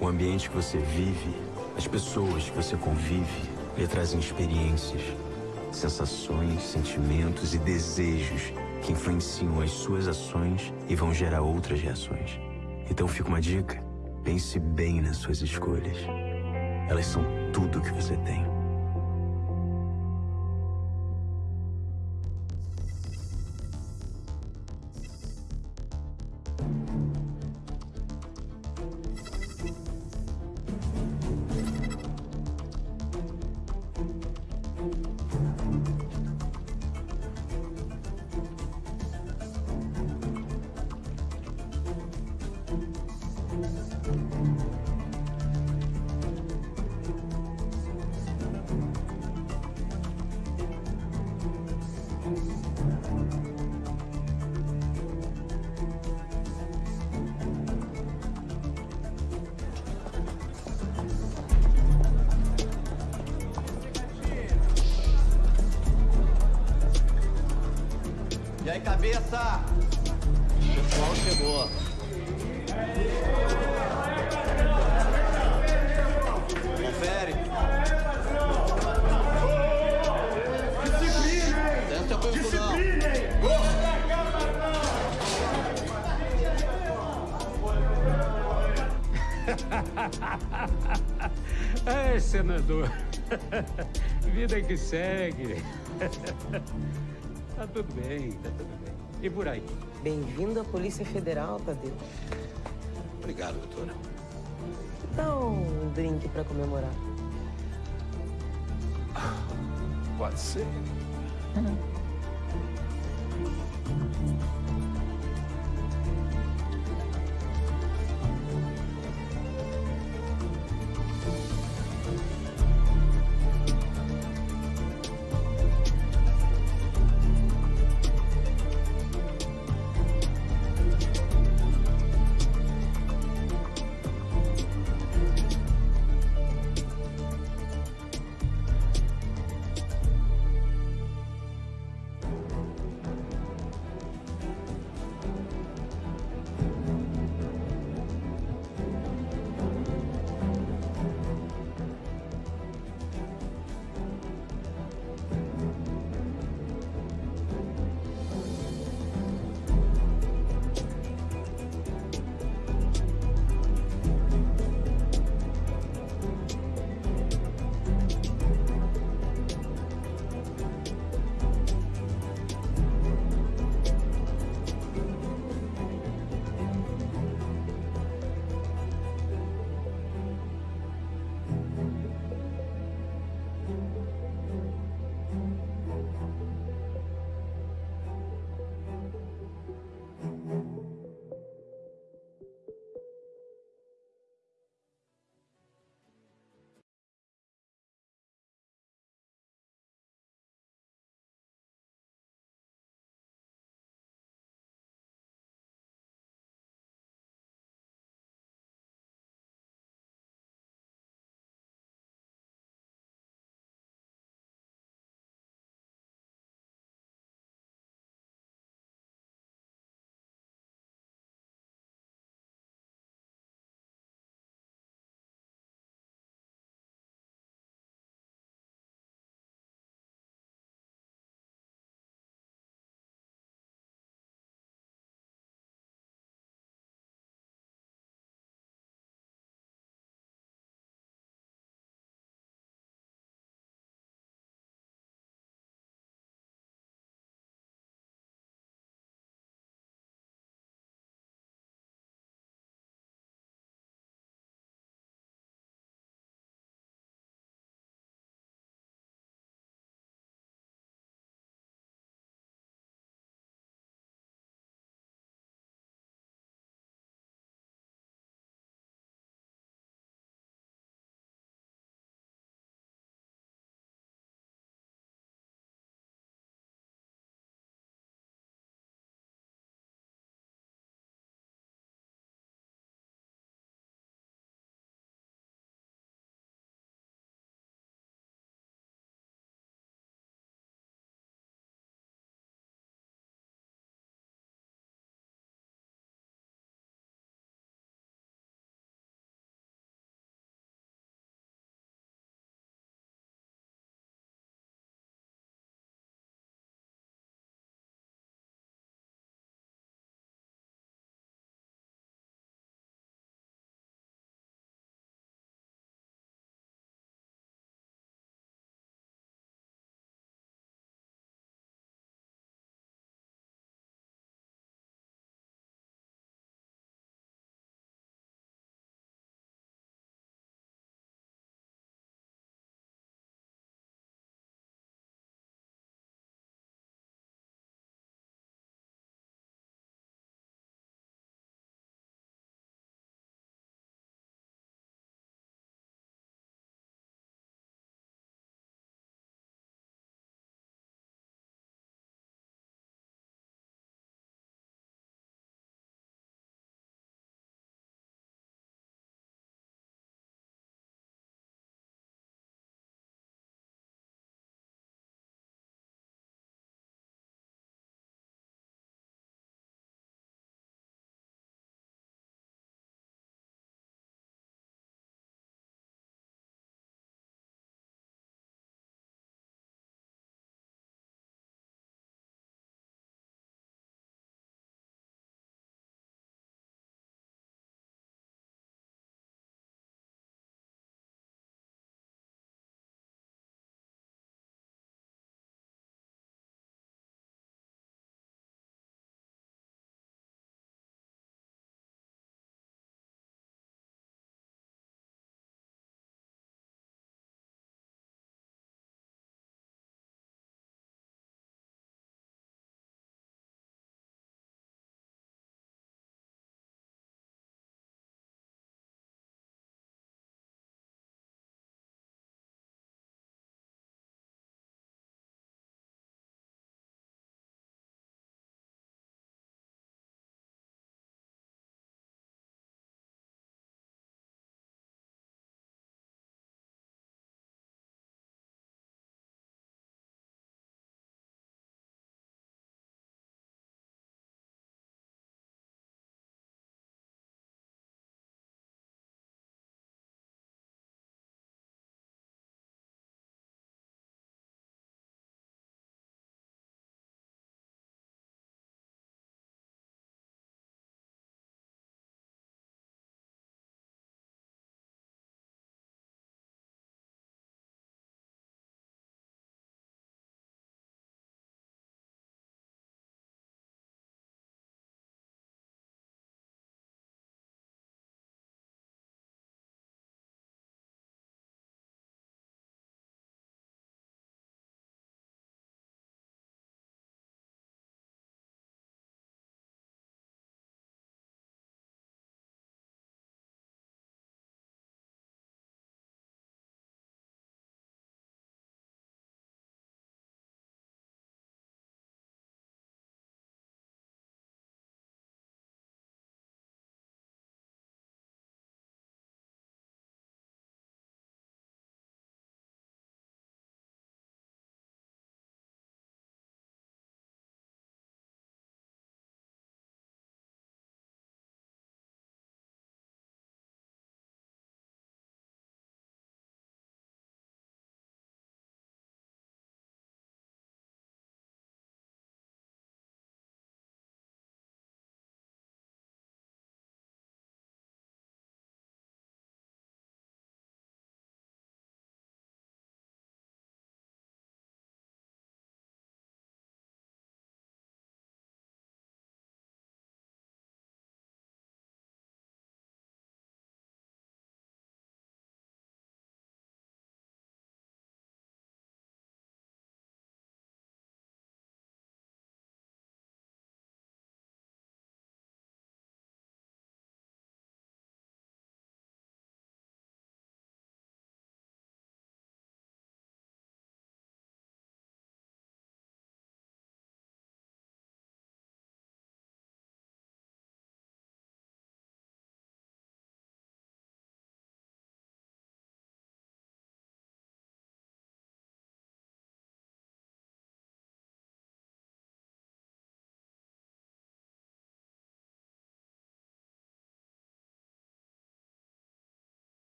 O ambiente que você vive, as pessoas que você convive, lhe trazem experiências, sensações, sentimentos e desejos que influenciam as suas ações e vão gerar outras reações. Então fica uma dica: pense bem nas suas escolhas. Elas são tudo que você tem.
Ai, senador. Vida que segue. Tá tudo bem, tá tudo bem. E por aí?
Bem-vindo à Polícia Federal, Tadeu.
Obrigado, doutora.
Dá um drink pra comemorar.
Pode ser.